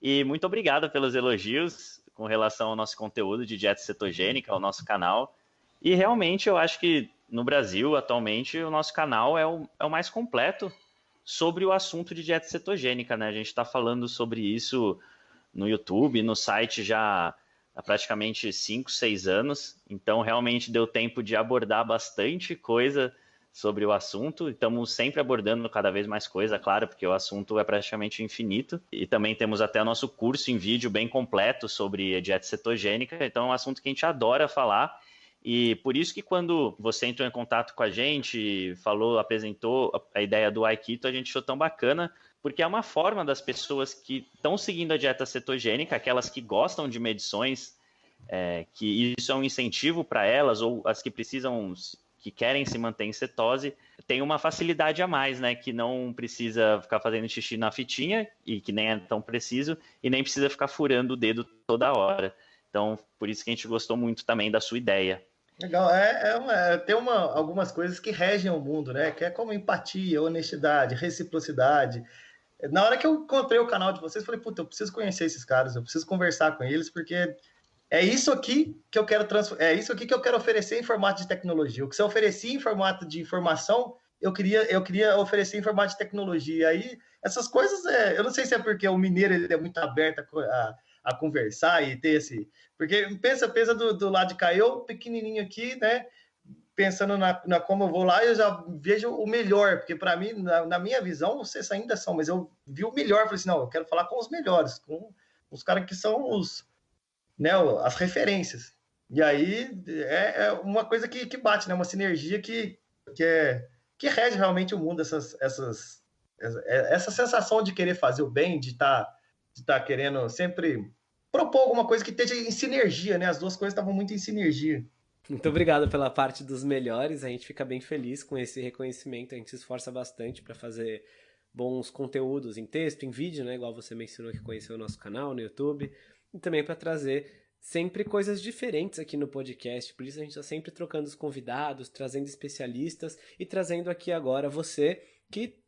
E muito obrigado pelos elogios com relação ao nosso conteúdo de dieta cetogênica, ao nosso canal. E realmente eu acho que no Brasil, atualmente, o nosso canal é o, é o mais completo sobre o assunto de dieta cetogênica, né? A gente está falando sobre isso no YouTube, no site já há praticamente 5, 6 anos. Então, realmente deu tempo de abordar bastante coisa sobre o assunto. Estamos sempre abordando cada vez mais coisa, claro, porque o assunto é praticamente infinito. E também temos até o nosso curso em vídeo bem completo sobre dieta cetogênica. Então é um assunto que a gente adora falar. E por isso que quando você entrou em contato com a gente, falou, apresentou a ideia do Aikito, a gente achou tão bacana, porque é uma forma das pessoas que estão seguindo a dieta cetogênica, aquelas que gostam de medições, é, que isso é um incentivo para elas, ou as que precisam que querem se manter em cetose tem uma facilidade a mais, né? Que não precisa ficar fazendo xixi na fitinha e que nem é tão preciso e nem precisa ficar furando o dedo toda hora. Então, por isso que a gente gostou muito também da sua ideia. Legal, é, é, é tem uma, algumas coisas que regem o mundo, né? Que é como empatia, honestidade, reciprocidade. Na hora que eu encontrei o canal de vocês, falei, puta, eu preciso conhecer esses caras, eu preciso conversar com eles, porque é isso aqui que eu quero é isso aqui que eu quero oferecer em formato de tecnologia. O que você oferecia em formato de informação, eu queria eu queria oferecer em formato de tecnologia. Aí essas coisas, é... eu não sei se é porque o mineiro ele é muito aberto a conversar e ter esse, porque pensa pensa do, do lado de cá, eu pequenininho aqui, né? Pensando na, na como eu vou lá, eu já vejo o melhor, porque para mim, na, na, minha visão, vocês ainda são, mas eu vi o melhor, falei assim, não, eu quero falar com os melhores, com os caras que são os né, as referências. E aí é, é uma coisa que, que bate, né? Uma sinergia que, que, é, que rege realmente o mundo, essas, essas, essa sensação de querer fazer o bem, de estar tá, de tá querendo sempre propor alguma coisa que esteja em sinergia, né? As duas coisas estavam muito em sinergia. Muito obrigado pela parte dos melhores. A gente fica bem feliz com esse reconhecimento. A gente se esforça bastante para fazer bons conteúdos em texto, em vídeo, né? Igual você mencionou que conheceu o nosso canal no YouTube e também para trazer sempre coisas diferentes aqui no podcast. Por isso a gente está sempre trocando os convidados, trazendo especialistas e trazendo aqui agora você que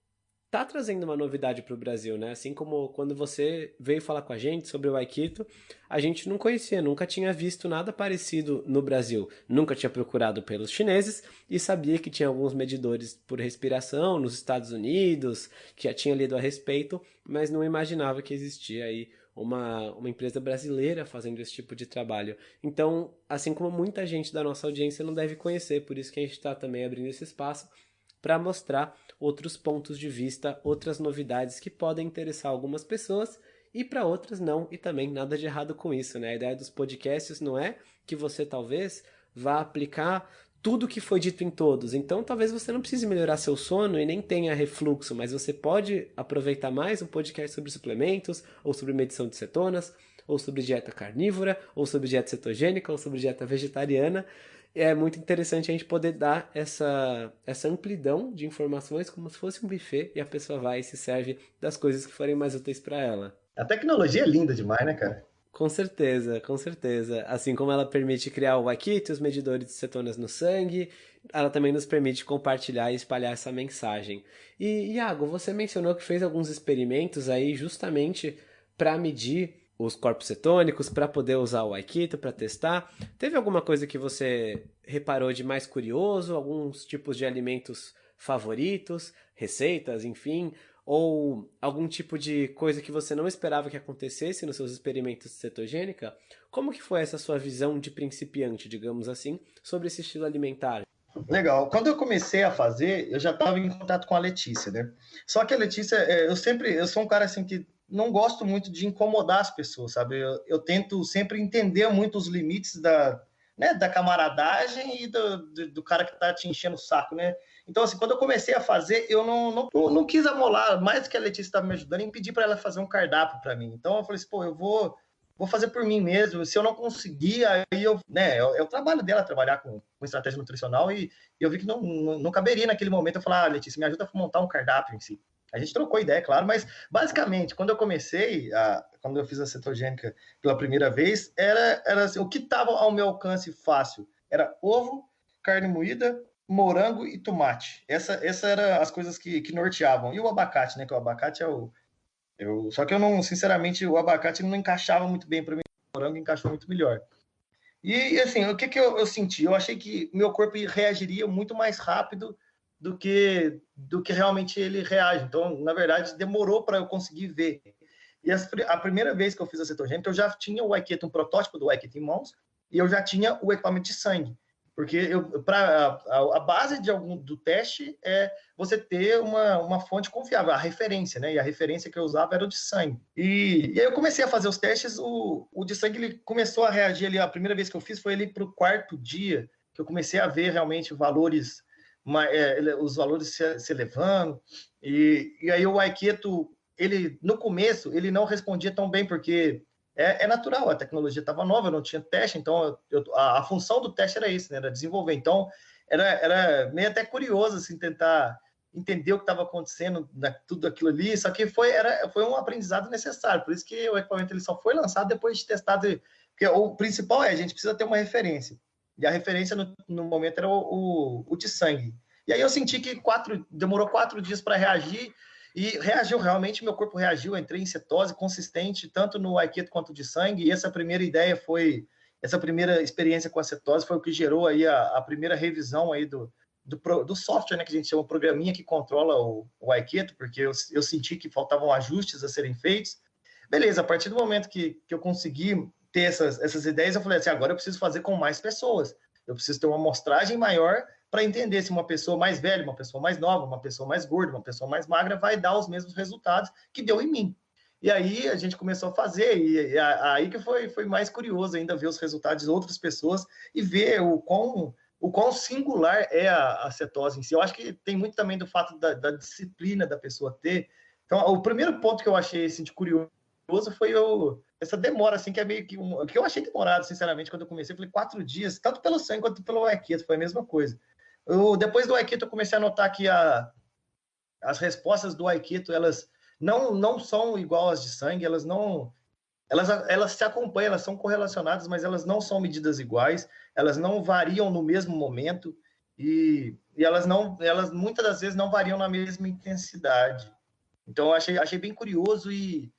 tá trazendo uma novidade para o Brasil, né? Assim como quando você veio falar com a gente sobre o Aikito, a gente não conhecia, nunca tinha visto nada parecido no Brasil, nunca tinha procurado pelos chineses e sabia que tinha alguns medidores por respiração nos Estados Unidos, que já tinha lido a respeito, mas não imaginava que existia aí uma, uma empresa brasileira fazendo esse tipo de trabalho. Então, assim como muita gente da nossa audiência não deve conhecer, por isso que a gente está também abrindo esse espaço para mostrar outros pontos de vista, outras novidades que podem interessar algumas pessoas e para outras não, e também nada de errado com isso, né? A ideia dos podcasts não é que você talvez vá aplicar tudo que foi dito em todos. Então, talvez você não precise melhorar seu sono e nem tenha refluxo, mas você pode aproveitar mais um podcast sobre suplementos, ou sobre medição de cetonas, ou sobre dieta carnívora, ou sobre dieta cetogênica, ou sobre dieta vegetariana. É muito interessante a gente poder dar essa, essa amplidão de informações como se fosse um buffet e a pessoa vai e se serve das coisas que forem mais úteis para ela. A tecnologia é linda demais, né, cara? Com certeza, com certeza. Assim como ela permite criar o Wakit, os medidores de cetonas no sangue, ela também nos permite compartilhar e espalhar essa mensagem. E, Iago, você mencionou que fez alguns experimentos aí justamente para medir os corpos cetônicos, para poder usar o Aikito para testar. Teve alguma coisa que você reparou de mais curioso? Alguns tipos de alimentos favoritos, receitas, enfim? ou algum tipo de coisa que você não esperava que acontecesse nos seus experimentos de cetogênica, como que foi essa sua visão de principiante, digamos assim, sobre esse estilo alimentar? Legal. Quando eu comecei a fazer, eu já estava em contato com a Letícia, né? Só que a Letícia, é, eu sempre, eu sou um cara assim que não gosto muito de incomodar as pessoas, sabe? Eu, eu tento sempre entender muito os limites da, né, da camaradagem e do, do, do cara que está te enchendo o saco, né? Então, assim, quando eu comecei a fazer, eu não, não, não quis amolar, mais que a Letícia estava me ajudando, em pedir para ela fazer um cardápio para mim. Então, eu falei assim, pô, eu vou, vou fazer por mim mesmo. Se eu não conseguir, aí eu, né, é, é o trabalho dela trabalhar com, com estratégia nutricional e, e, eu vi que não, não, não caberia naquele momento eu falar, ah, Letícia, me ajuda a montar um cardápio em si. A gente trocou ideia, claro, mas basicamente, quando eu comecei, a, quando eu fiz a cetogênica pela primeira vez, era, era assim, o que estava ao meu alcance fácil era ovo, carne moída, morango e tomate. Essa, essa era as coisas que, que norteavam. E o abacate, né? Que o abacate é o. Eu, só que eu não, sinceramente, o abacate não encaixava muito bem para mim. O morango encaixou muito melhor. E assim, o que, que eu, eu senti? Eu achei que meu corpo reagiria muito mais rápido do que do que realmente ele reage. Então, na verdade, demorou para eu conseguir ver. E a, a, primeira vez que eu fiz a cetogênica, eu já tinha o Aiketa, um protótipo do Aiketa em mãos, e eu já tinha o equipamento de sangue. Porque eu, pra, a, a, base de algum, do teste é você ter uma, uma fonte confiável, a referência, né? E a referência que eu usava era o de sangue. E, e aí eu comecei a fazer os testes, o, o de sangue ele começou a reagir ali, a primeira vez que eu fiz foi ali para o quarto dia, que eu comecei a ver realmente valores, é, os valores se, se elevando. E, e aí o Aiketo, ele, no começo, ele não respondia tão bem, porque é, é natural, a tecnologia estava nova, não tinha teste, então eu, a, a, função do teste era isso, né, era desenvolver. Então, era, era meio até curioso, assim, tentar entender o que estava acontecendo, na, tudo aquilo ali, só que foi, era, foi um aprendizado necessário, por isso que o equipamento ele só foi lançado depois de testado, porque o principal é, a gente precisa ter uma referência, e a referência no, no momento era o, o, o de sangue. E aí eu senti que quatro, demorou quatro dias para reagir, e reagiu realmente, meu corpo reagiu, entrei em cetose consistente, tanto no Aikido quanto de sangue, e essa primeira ideia foi, essa primeira experiência com a cetose foi o que gerou aí a, a primeira revisão aí do, do, do, software, né, que a gente chama o programinha que controla o, o Aikido, porque eu, eu senti que faltavam ajustes a serem feitos. Beleza, a partir do momento que, que eu consegui ter essas, essas ideias, eu falei assim, agora eu preciso fazer com mais pessoas. Eu preciso ter uma amostragem maior para entender se uma pessoa mais velha, uma pessoa mais nova, uma pessoa mais gorda, uma pessoa mais magra vai dar os mesmos resultados que deu em mim. E aí a gente começou a fazer, e, aí que foi, foi mais curioso ainda ver os resultados de outras pessoas e ver o quão, o quão singular é a, a cetose em si. Eu acho que tem muito também do fato da, da disciplina da pessoa ter. Então, o primeiro ponto que eu achei assim, de curioso foi eu, essa demora, assim, que é meio que um, que eu achei demorado, sinceramente, quando eu comecei. Eu falei quatro dias, tanto pelo sangue quanto pelo Aikido, foi a mesma coisa. Eu, depois do Aikito, eu comecei a notar que a, as respostas do Aikito, elas não, não são igual às de sangue, elas não... Elas, elas se acompanham, elas são correlacionadas, mas elas não são medidas iguais, elas não variam no mesmo momento e, e elas não, elas muitas das vezes não variam na mesma intensidade. Então, eu achei, achei bem curioso e,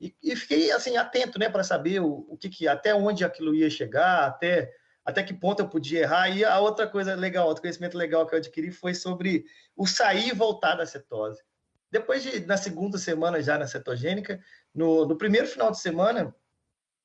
e, e fiquei assim atento, né, para saber o, o que, que até onde aquilo ia chegar, até até que ponto eu podia errar. E a outra coisa legal, outro conhecimento legal que eu adquiri foi sobre o sair e voltar da cetose. Depois de, na segunda semana já na cetogênica, no, no primeiro final de semana,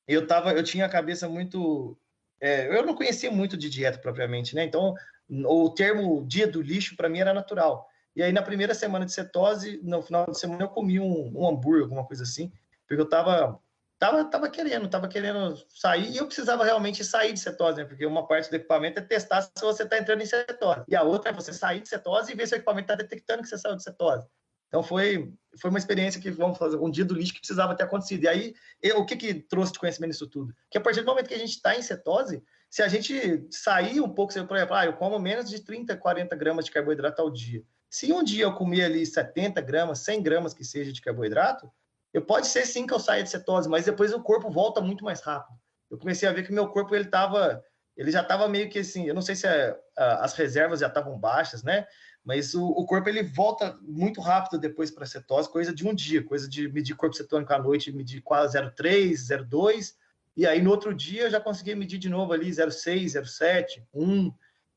eu tava, eu tinha a cabeça muito, é, eu não conhecia muito de dieta propriamente, né? Então, o termo dia do lixo para mim era natural. E aí na primeira semana de cetose, no final de semana eu comi um, um hambúrguer, alguma coisa assim, porque eu tava tava, tava querendo, tava querendo sair e eu precisava realmente sair de cetose, né? Porque uma parte do equipamento é testar se você está entrando em cetose. E a outra é você sair de cetose e ver se o equipamento está detectando que você saiu de cetose. Então foi, foi uma experiência que, vamos fazer, um dia do lixo que precisava ter acontecido. E aí, eu, o que que trouxe de conhecimento nisso tudo? Que a partir do momento que a gente está em cetose, se a gente sair um pouco, por exemplo, ah, eu como menos de 30, 40 gramas de carboidrato ao dia. Se um dia eu comer ali 70 gramas, 100 gramas que seja de carboidrato, eu pode ser sim que eu saia de cetose, mas depois o corpo volta muito mais rápido. Eu comecei a ver que meu corpo ele tava, ele já estava meio que assim, eu não sei se é, as reservas já estavam baixas, né? Mas o, o, corpo ele volta muito rápido depois para cetose, coisa de um dia, coisa de medir corpo cetônico à noite, medir quase 0,3, 0,2, e aí no outro dia eu já consegui medir de novo ali 0,6, 0,7, 1.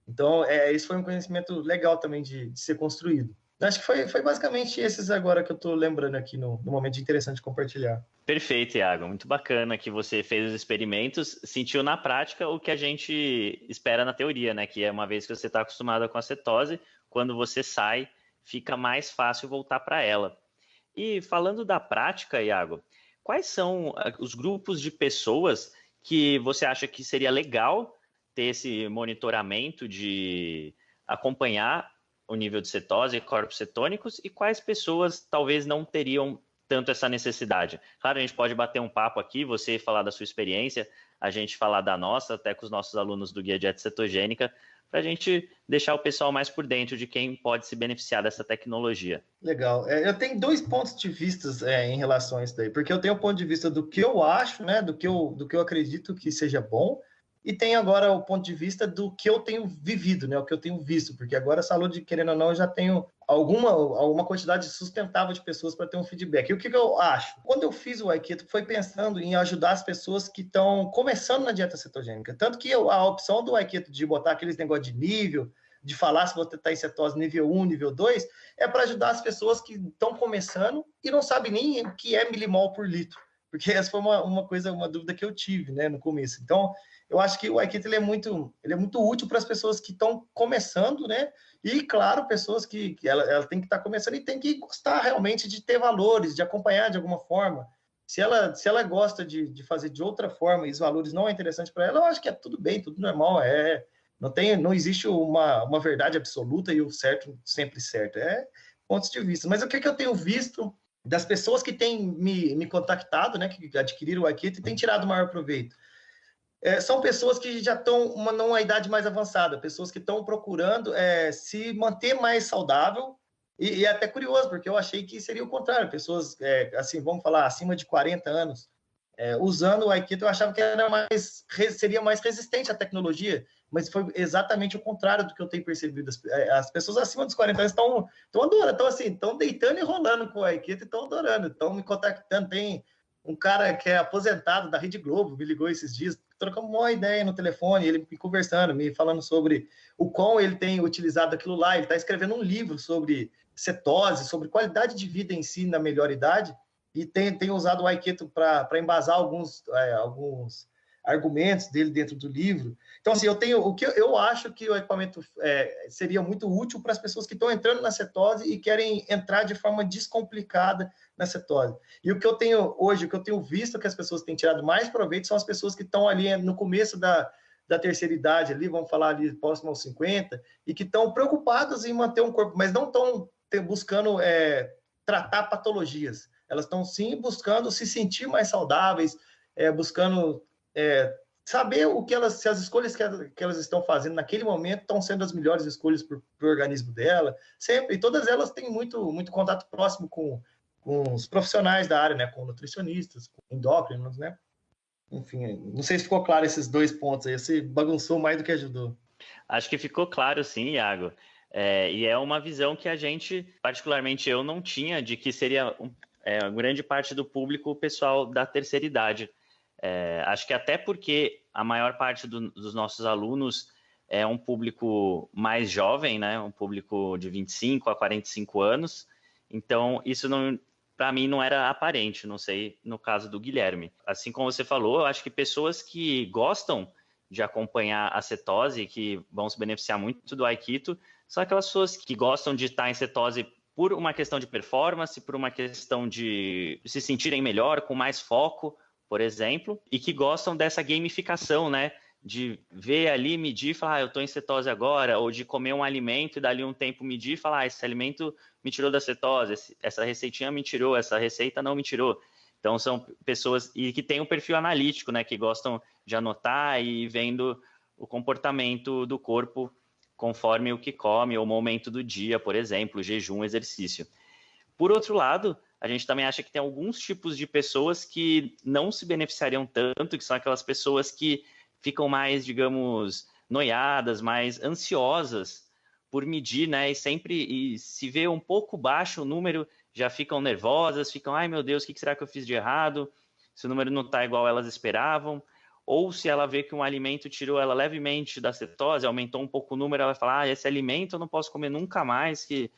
Então, é, esse foi um conhecimento legal também de, de ser construído. Acho que foi, foi basicamente esses agora que eu estou lembrando aqui no, no momento de interessante compartilhar. Perfeito, Iago. Muito bacana que você fez os experimentos, sentiu na prática o que a gente espera na teoria, né? Que é uma vez que você está acostumado com a cetose, quando você sai, fica mais fácil voltar para ela. E falando da prática, Iago, quais são ah, os grupos de pessoas que você acha que seria legal ter esse monitoramento de acompanhar o nível de cetose e corpos cetônicos e quais pessoas talvez não teriam tanto essa necessidade. Claro, a gente pode bater um papo aqui, você falar da sua experiência, a gente falar da nossa, até com os nossos alunos do Guia Dieta Cetogênica, para a gente deixar o pessoal mais por dentro de quem pode se beneficiar dessa tecnologia. Legal. É, eu tenho dois pontos de vista é, em relação a isso daí, porque eu tenho o ponto de vista do que eu acho, né, do que eu, do que eu acredito que seja bom, e tem agora o ponto de vista do que eu tenho vivido, né? O que eu tenho visto, porque agora saúde, querendo ou não, eu já tenho alguma, alguma quantidade sustentável de pessoas para ter um feedback. E o que, que, eu acho? Quando eu fiz o Aikido, foi pensando em ajudar as pessoas que estão começando na dieta cetogênica. Tanto que eu, a opção do Aikido de botar aqueles negócios de nível, de falar se você está em cetose nível 1, nível 2, é para ajudar as pessoas que estão começando e não sabem nem o que é milimol por litro. Porque essa foi uma, uma coisa, uma dúvida que eu tive né, no começo. Então, eu acho que o Aikito ele é muito, ele é muito útil para as pessoas que estão começando, né? E, claro, pessoas que, que ela, ela tem que estar tá começando e tem que gostar realmente de ter valores, de acompanhar de alguma forma. Se ela, se ela gosta de, de fazer de outra forma e os valores não é interessante para ela, eu acho que é tudo bem, tudo normal. É, não, tem, não existe uma, uma verdade absoluta e o certo sempre certo. É pontos de vista. Mas o que, que eu tenho visto das pessoas que têm me, me contactado, né, que adquiriram o Akita e têm tirado o maior proveito? É, são pessoas que já estão uma, numa idade mais avançada, pessoas que estão procurando é, se manter mais saudável. E, e, é até curioso, porque eu achei que seria o contrário, pessoas, é, assim, vamos falar, acima de 40 anos, é, usando o Aikido, eu achava que era mais, seria mais resistente à tecnologia, mas foi exatamente o contrário do que eu tenho percebido. As, é, as pessoas acima dos 40 anos estão adorando, estão assim, estão deitando e rolando com o Aikido e estão adorando, estão me contactando. Tem um cara que é aposentado da Rede Globo, me ligou esses dias, trocamos uma ideia no telefone, ele me conversando, me falando sobre o quão ele tem utilizado aquilo lá. Ele está escrevendo um livro sobre cetose, sobre qualidade de vida em si na melhor idade, e tem, tem usado o Aiketo para embasar alguns, é, alguns argumentos dele dentro do livro. Então, assim, eu tenho o que eu acho que o equipamento é, seria muito útil para as pessoas que estão entrando na cetose e querem entrar de forma descomplicada na cetose. E o que eu tenho hoje, o que eu tenho visto que as pessoas têm tirado mais proveito são as pessoas que estão ali no começo da, da terceira idade, ali, vamos falar ali próximo aos 50, e que estão preocupadas em manter um corpo, mas não estão buscando é, tratar patologias. Elas estão sim buscando se sentir mais saudáveis, é, buscando é, saber o que elas, se as escolhas que, elas, que elas estão fazendo naquele momento estão sendo as melhores escolhas para o organismo dela, sempre, e todas elas têm muito, muito contato próximo com, com os profissionais da área, né, com nutricionistas, com endócrinos, né, enfim, não sei se ficou claro esses dois pontos aí, você bagunçou mais do que ajudou. Acho que ficou claro sim, Iago, é, e é uma visão que a gente, particularmente eu, não tinha de que seria um, é, grande parte do público o pessoal da terceira idade, é, acho que até porque a maior parte do, dos nossos alunos é um público mais jovem, né? Um público de 25 a 45 anos. Então, isso não, para mim não era aparente, não sei no caso do Guilherme. Assim como você falou, acho que pessoas que gostam de acompanhar a cetose, que vão se beneficiar muito do Aikito, são aquelas pessoas que gostam de estar em cetose por uma questão de performance, por uma questão de se sentirem melhor, com mais foco, por exemplo, e que gostam dessa gamificação, né? De ver ali, medir e falar, ah, eu estou em cetose agora, ou de comer um alimento e dali um tempo medir e falar, ah, esse alimento me tirou da cetose, essa receitinha me tirou, essa receita não me tirou. Então são pessoas e que têm um perfil analítico, né? Que gostam de anotar e vendo o comportamento do corpo conforme o que come, ou o momento do dia, por exemplo, jejum, exercício. Por outro lado, a gente também acha que tem alguns tipos de pessoas que não se beneficiariam tanto, que são aquelas pessoas que ficam mais, digamos, noiadas, mais ansiosas por medir, né? E sempre e se vê um pouco baixo o número, já ficam nervosas, ficam, ai meu Deus, o que será que eu fiz de errado? Se o número não está igual elas esperavam. Ou se ela vê que um alimento tirou ela levemente da cetose, aumentou um pouco o número, ela vai falar, ah, esse alimento eu não posso comer nunca mais, que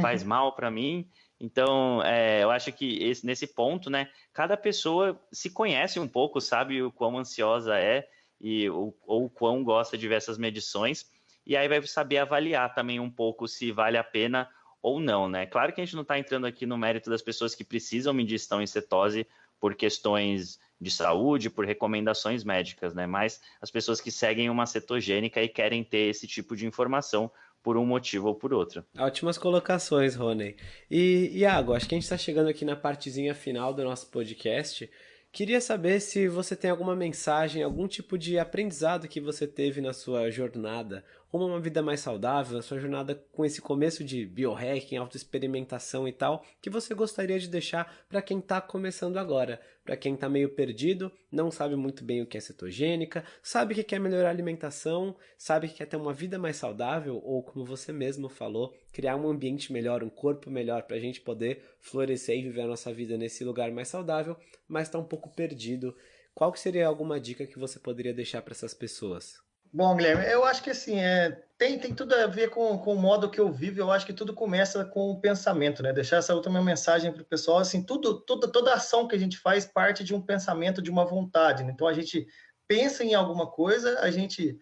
faz mal para mim. Então, é, eu acho que esse, nesse ponto, né, cada pessoa se conhece um pouco, sabe o quão ansiosa é e ou, o quão gosta de ver essas medições, e aí vai saber avaliar também um pouco se vale a pena ou não, né? Claro que a gente não está entrando aqui no mérito das pessoas que precisam medir estão em cetose por questões de saúde, por recomendações médicas, né? Mas as pessoas que seguem uma cetogênica e querem ter esse tipo de informação, por um motivo ou por outro. Ótimas colocações, Rony. E, Iago, acho que a gente está chegando aqui na partezinha final do nosso podcast. Queria saber se você tem alguma mensagem, algum tipo de aprendizado que você teve na sua jornada rumo a uma vida mais saudável, na sua jornada com esse começo de biohacking, autoexperimentação e tal, que você gostaria de deixar para quem está começando agora, para quem está meio perdido, não sabe muito bem o que é cetogênica, sabe que quer melhorar a alimentação, sabe que quer ter uma vida mais saudável ou, como você mesmo falou, criar um ambiente melhor, um corpo melhor para a gente poder florescer e viver a nossa vida nesse lugar mais saudável, mas está um pouco perdido. Qual que seria alguma dica que você poderia deixar para essas pessoas? Bom, Guilherme, eu acho que assim, é, tem, tem tudo a ver com, com o modo que eu vivo, eu acho que tudo começa com o pensamento, né? Deixar essa última mensagem para o pessoal, assim, tudo, tudo, toda ação que a gente faz parte de um pensamento, de uma vontade, né? Então a gente pensa em alguma coisa, a gente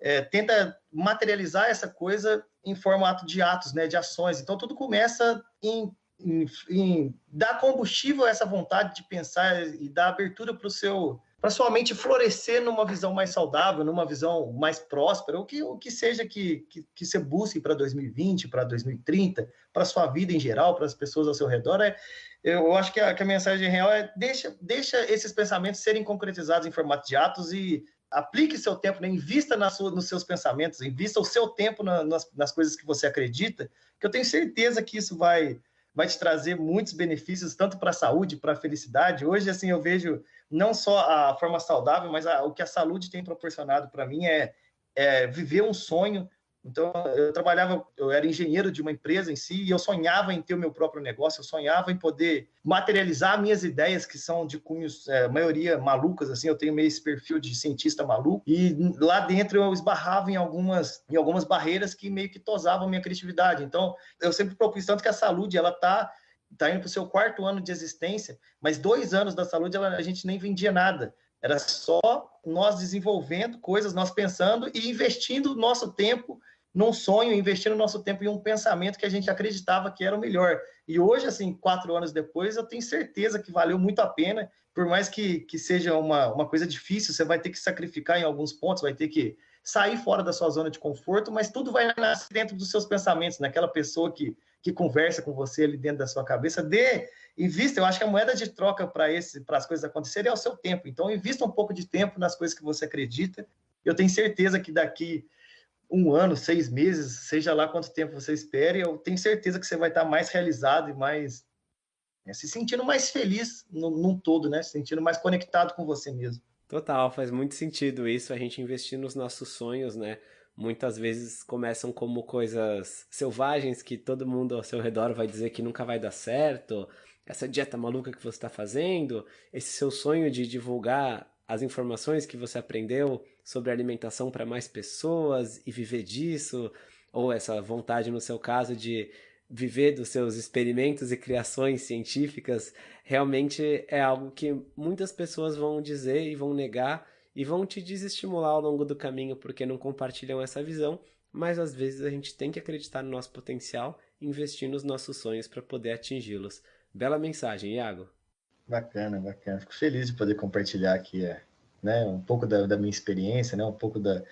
é, tenta materializar essa coisa em formato de atos, né, de ações. Então, tudo começa em, em, em dar combustível a essa vontade de pensar e dar abertura para o seu para sua mente florescer numa visão mais saudável, numa visão mais próspera, o que, o que seja que, que, que você busque para 2020, para 2030, para sua vida em geral, para as pessoas ao seu redor, é, eu acho que a, que a mensagem real é deixa, deixa esses pensamentos serem concretizados em formato de atos e aplique seu tempo, né? invista na sua, nos seus pensamentos, invista o seu tempo na, nas, nas coisas que você acredita, que eu tenho certeza que isso vai, vai te trazer muitos benefícios, tanto para a saúde, para a felicidade. Hoje, assim, eu vejo não só a forma saudável, mas a, o que a saúde tem proporcionado para mim é, é viver um sonho, então, eu trabalhava, eu era engenheiro de uma empresa em si, e eu sonhava em ter o meu próprio negócio, eu sonhava em poder materializar minhas ideias, que são de cunhos, é, maioria malucas, assim, eu tenho meio esse perfil de cientista maluco, e lá dentro eu esbarrava em algumas, em algumas barreiras que meio que tosavam minha criatividade. Então, eu sempre propus tanto que a saúde, ela tá tá indo para o seu quarto ano de existência, mas dois anos da saúde ela, a gente nem vendia nada. Era só nós desenvolvendo coisas, nós pensando e investindo nosso tempo num sonho, investindo nosso tempo em um pensamento que a gente acreditava que era o melhor. E hoje, assim, quatro anos depois, eu tenho certeza que valeu muito a pena, por mais que, que seja uma, uma coisa difícil, você vai ter que sacrificar em alguns pontos, vai ter que sair fora da sua zona de conforto, mas tudo vai nascer dentro dos seus pensamentos, naquela pessoa que, que conversa com você ali dentro da sua cabeça. Dê, invista, eu acho que a moeda de troca para as coisas acontecerem é o seu tempo. Então, invista um pouco de tempo nas coisas que você acredita. Eu tenho certeza que daqui um ano, seis meses, seja lá quanto tempo você espere, eu tenho certeza que você vai estar mais realizado e mais né, se sentindo mais feliz no, num todo, né? Se sentindo mais conectado com você mesmo. Total, faz muito sentido isso, a gente investir nos nossos sonhos, né? Muitas vezes começam como coisas selvagens que todo mundo ao seu redor vai dizer que nunca vai dar certo, essa dieta maluca que você está fazendo, esse seu sonho de divulgar as informações que você aprendeu sobre alimentação para mais pessoas e viver disso, ou essa vontade, no seu caso, de viver dos seus experimentos e criações científicas, realmente é algo que muitas pessoas vão dizer e vão negar e vão te desestimular ao longo do caminho porque não compartilham essa visão, mas às vezes a gente tem que acreditar no nosso potencial e investir nos nossos sonhos para poder atingi-los. Bela mensagem, Iago. Bacana, bacana. Fico feliz de poder compartilhar aqui é, né, um pouco da, da minha experiência, né, um pouco da,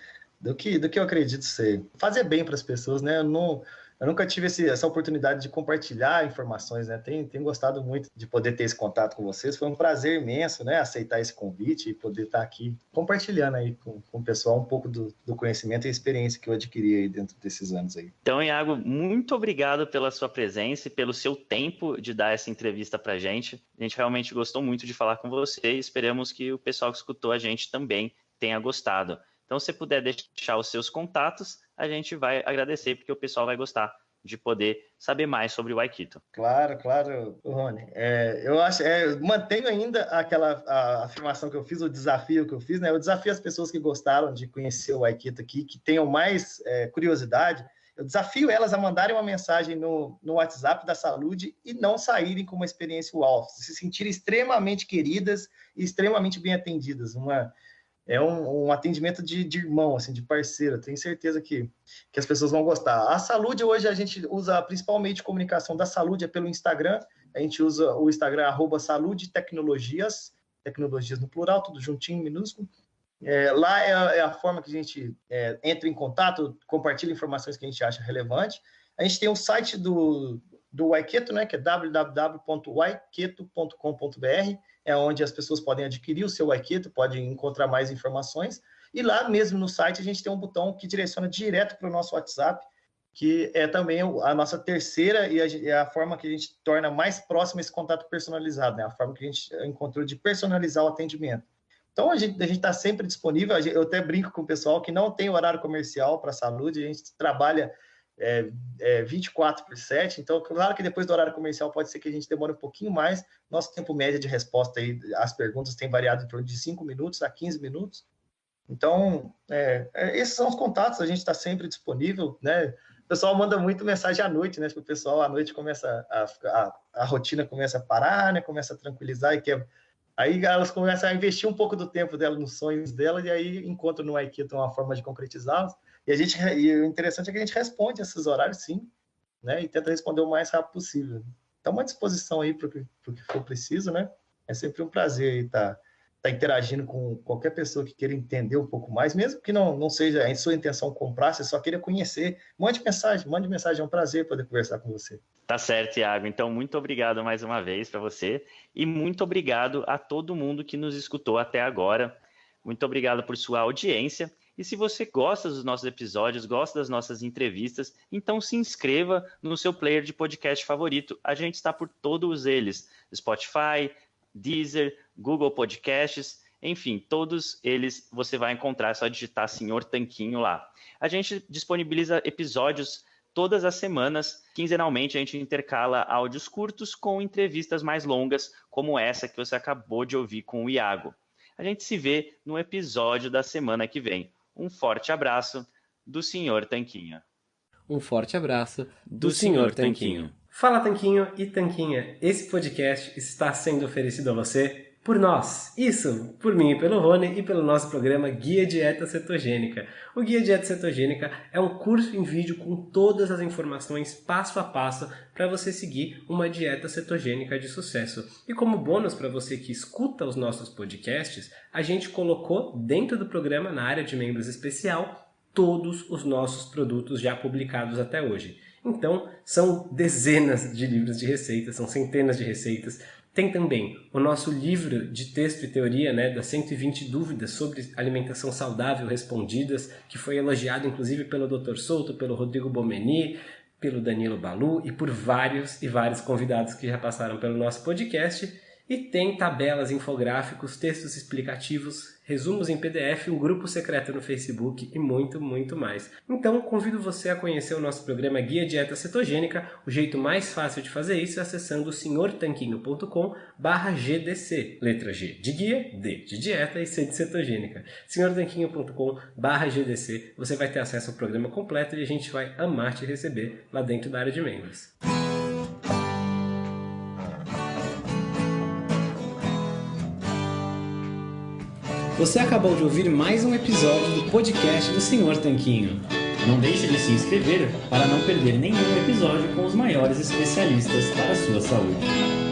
do, que, do que eu acredito ser. Fazer bem para as pessoas, né? Eu não, eu nunca tive esse, essa oportunidade de compartilhar informações, né? Tenho, tenho gostado muito de poder ter esse contato com vocês. Foi um prazer imenso, né? Aceitar esse convite e poder estar aqui compartilhando aí com, com o pessoal um pouco do, do conhecimento e experiência que eu adquiri aí dentro desses anos aí. Então, Iago, muito obrigado pela sua presença e pelo seu tempo de dar essa entrevista para a gente. A gente realmente gostou muito de falar com você e esperamos que o pessoal que escutou a gente também tenha gostado. Então, se puder deixar os seus contatos, a gente vai agradecer, porque o pessoal vai gostar de poder saber mais sobre o Aikito. Claro, claro, Rony. É, eu acho, é, mantenho ainda aquela afirmação que eu fiz, o desafio que eu fiz, né? Eu desafio as pessoas que gostaram de conhecer o Aikito aqui, que tenham mais é, curiosidade, eu desafio elas a mandarem uma mensagem no, no WhatsApp da Saúde e não saírem com uma experiência uau, se sentirem extremamente queridas e extremamente bem atendidas. Uma, é um, um atendimento de, de, irmão, assim, de parceiro. Tenho certeza que, que as pessoas vão gostar. A Saúde, hoje, a gente usa principalmente comunicação da Saúde é pelo Instagram. A gente usa o Instagram, arroba Saúde Tecnologias, tecnologias no plural, tudo juntinho, minúsculo. É, lá é a, é a, forma que a gente é, entra em contato, compartilha informações que a gente acha relevante. A gente tem o site do, do Waiketo, né, que é www.waiketo.com.br é onde as pessoas podem adquirir o seu Aikito, podem encontrar mais informações. E lá mesmo no site a gente tem um botão que direciona direto para o nosso WhatsApp, que é também a nossa terceira e a, é a, forma que a gente torna mais próximo esse contato personalizado, né? A forma que a gente encontrou de personalizar o atendimento. Então a gente a está sempre disponível. Eu até brinco com o pessoal que não tem horário comercial para saúde, a gente trabalha é, é 24 por 7, então claro que depois do horário comercial pode ser que a gente demore um pouquinho mais, nosso tempo médio de resposta aí, as perguntas tem variado em torno de 5 minutos a 15 minutos, então é, é, esses são os contatos, a gente está sempre disponível, né, o pessoal manda muito mensagem à noite, né, o pessoal à noite começa, a, a, a rotina começa a parar, né, começa a tranquilizar e quer Aí elas começam a investir um pouco do tempo dela nos sonhos dela e aí encontram no Aikido uma forma de concretizá-los. E a gente, e o interessante é que a gente responde esses horários, sim, né? E tenta responder o mais rápido possível. Então, uma disposição aí para o que for preciso, né? É sempre um prazer estar tá, tá interagindo com qualquer pessoa que queira entender um pouco mais, mesmo que não, não seja em sua intenção comprar, você só queira conhecer. Mande mensagem, mande mensagem, é um prazer poder conversar com você. Tá certo, Iago. Então, muito obrigado mais uma vez para você e muito obrigado a todo mundo que nos escutou até agora. Muito obrigado por sua audiência. E se você gosta dos nossos episódios, gosta das nossas entrevistas, então se inscreva no seu player de podcast favorito. A gente está por todos eles: Spotify, Deezer, Google Podcasts, enfim, todos eles você vai encontrar, é só digitar Senhor Tanquinho lá. A gente disponibiliza episódios todas as semanas. Quinzenalmente, a gente intercala áudios curtos com entrevistas mais longas, como essa que você acabou de ouvir com o Iago. A gente se vê no episódio da semana que vem. Um forte abraço do Senhor Tanquinho. Um forte abraço do, do Senhor Tanquinho. Fala Tanquinho e Tanquinha, esse podcast está sendo oferecido a você por nós. Isso, por mim e pelo Rony e pelo nosso programa Guia Dieta Cetogênica. O Guia Dieta Cetogênica é um curso em vídeo com todas as informações passo a passo para você seguir uma dieta cetogênica de sucesso. E como bônus para você que escuta os nossos podcasts, a gente colocou dentro do programa, na área de membros especial, todos os nossos produtos já publicados até hoje. Então, são dezenas de livros de receitas, são centenas de receitas, tem também o nosso livro de texto e teoria, né, das 120 dúvidas sobre alimentação saudável respondidas, que foi elogiado inclusive pelo Dr. Souto, pelo Rodrigo Bomeni, pelo Danilo Balu e por vários e vários convidados que já passaram pelo nosso podcast. E tem tabelas, infográficos, textos explicativos, resumos em PDF, um grupo secreto no Facebook e muito, muito mais. Então, convido você a conhecer o nosso programa Guia Dieta Cetogênica. O jeito mais fácil de fazer isso é acessando senhortanquinho.com GDC. Letra G de guia, D de dieta e C de cetogênica. senhortanquinho.com GDC. Você vai ter acesso ao programa completo e a gente vai amar te receber lá dentro da área de membros. Você acabou de ouvir mais um episódio do podcast do Senhor Tanquinho. Não deixe de se inscrever para não perder nenhum episódio com os maiores especialistas para a sua saúde.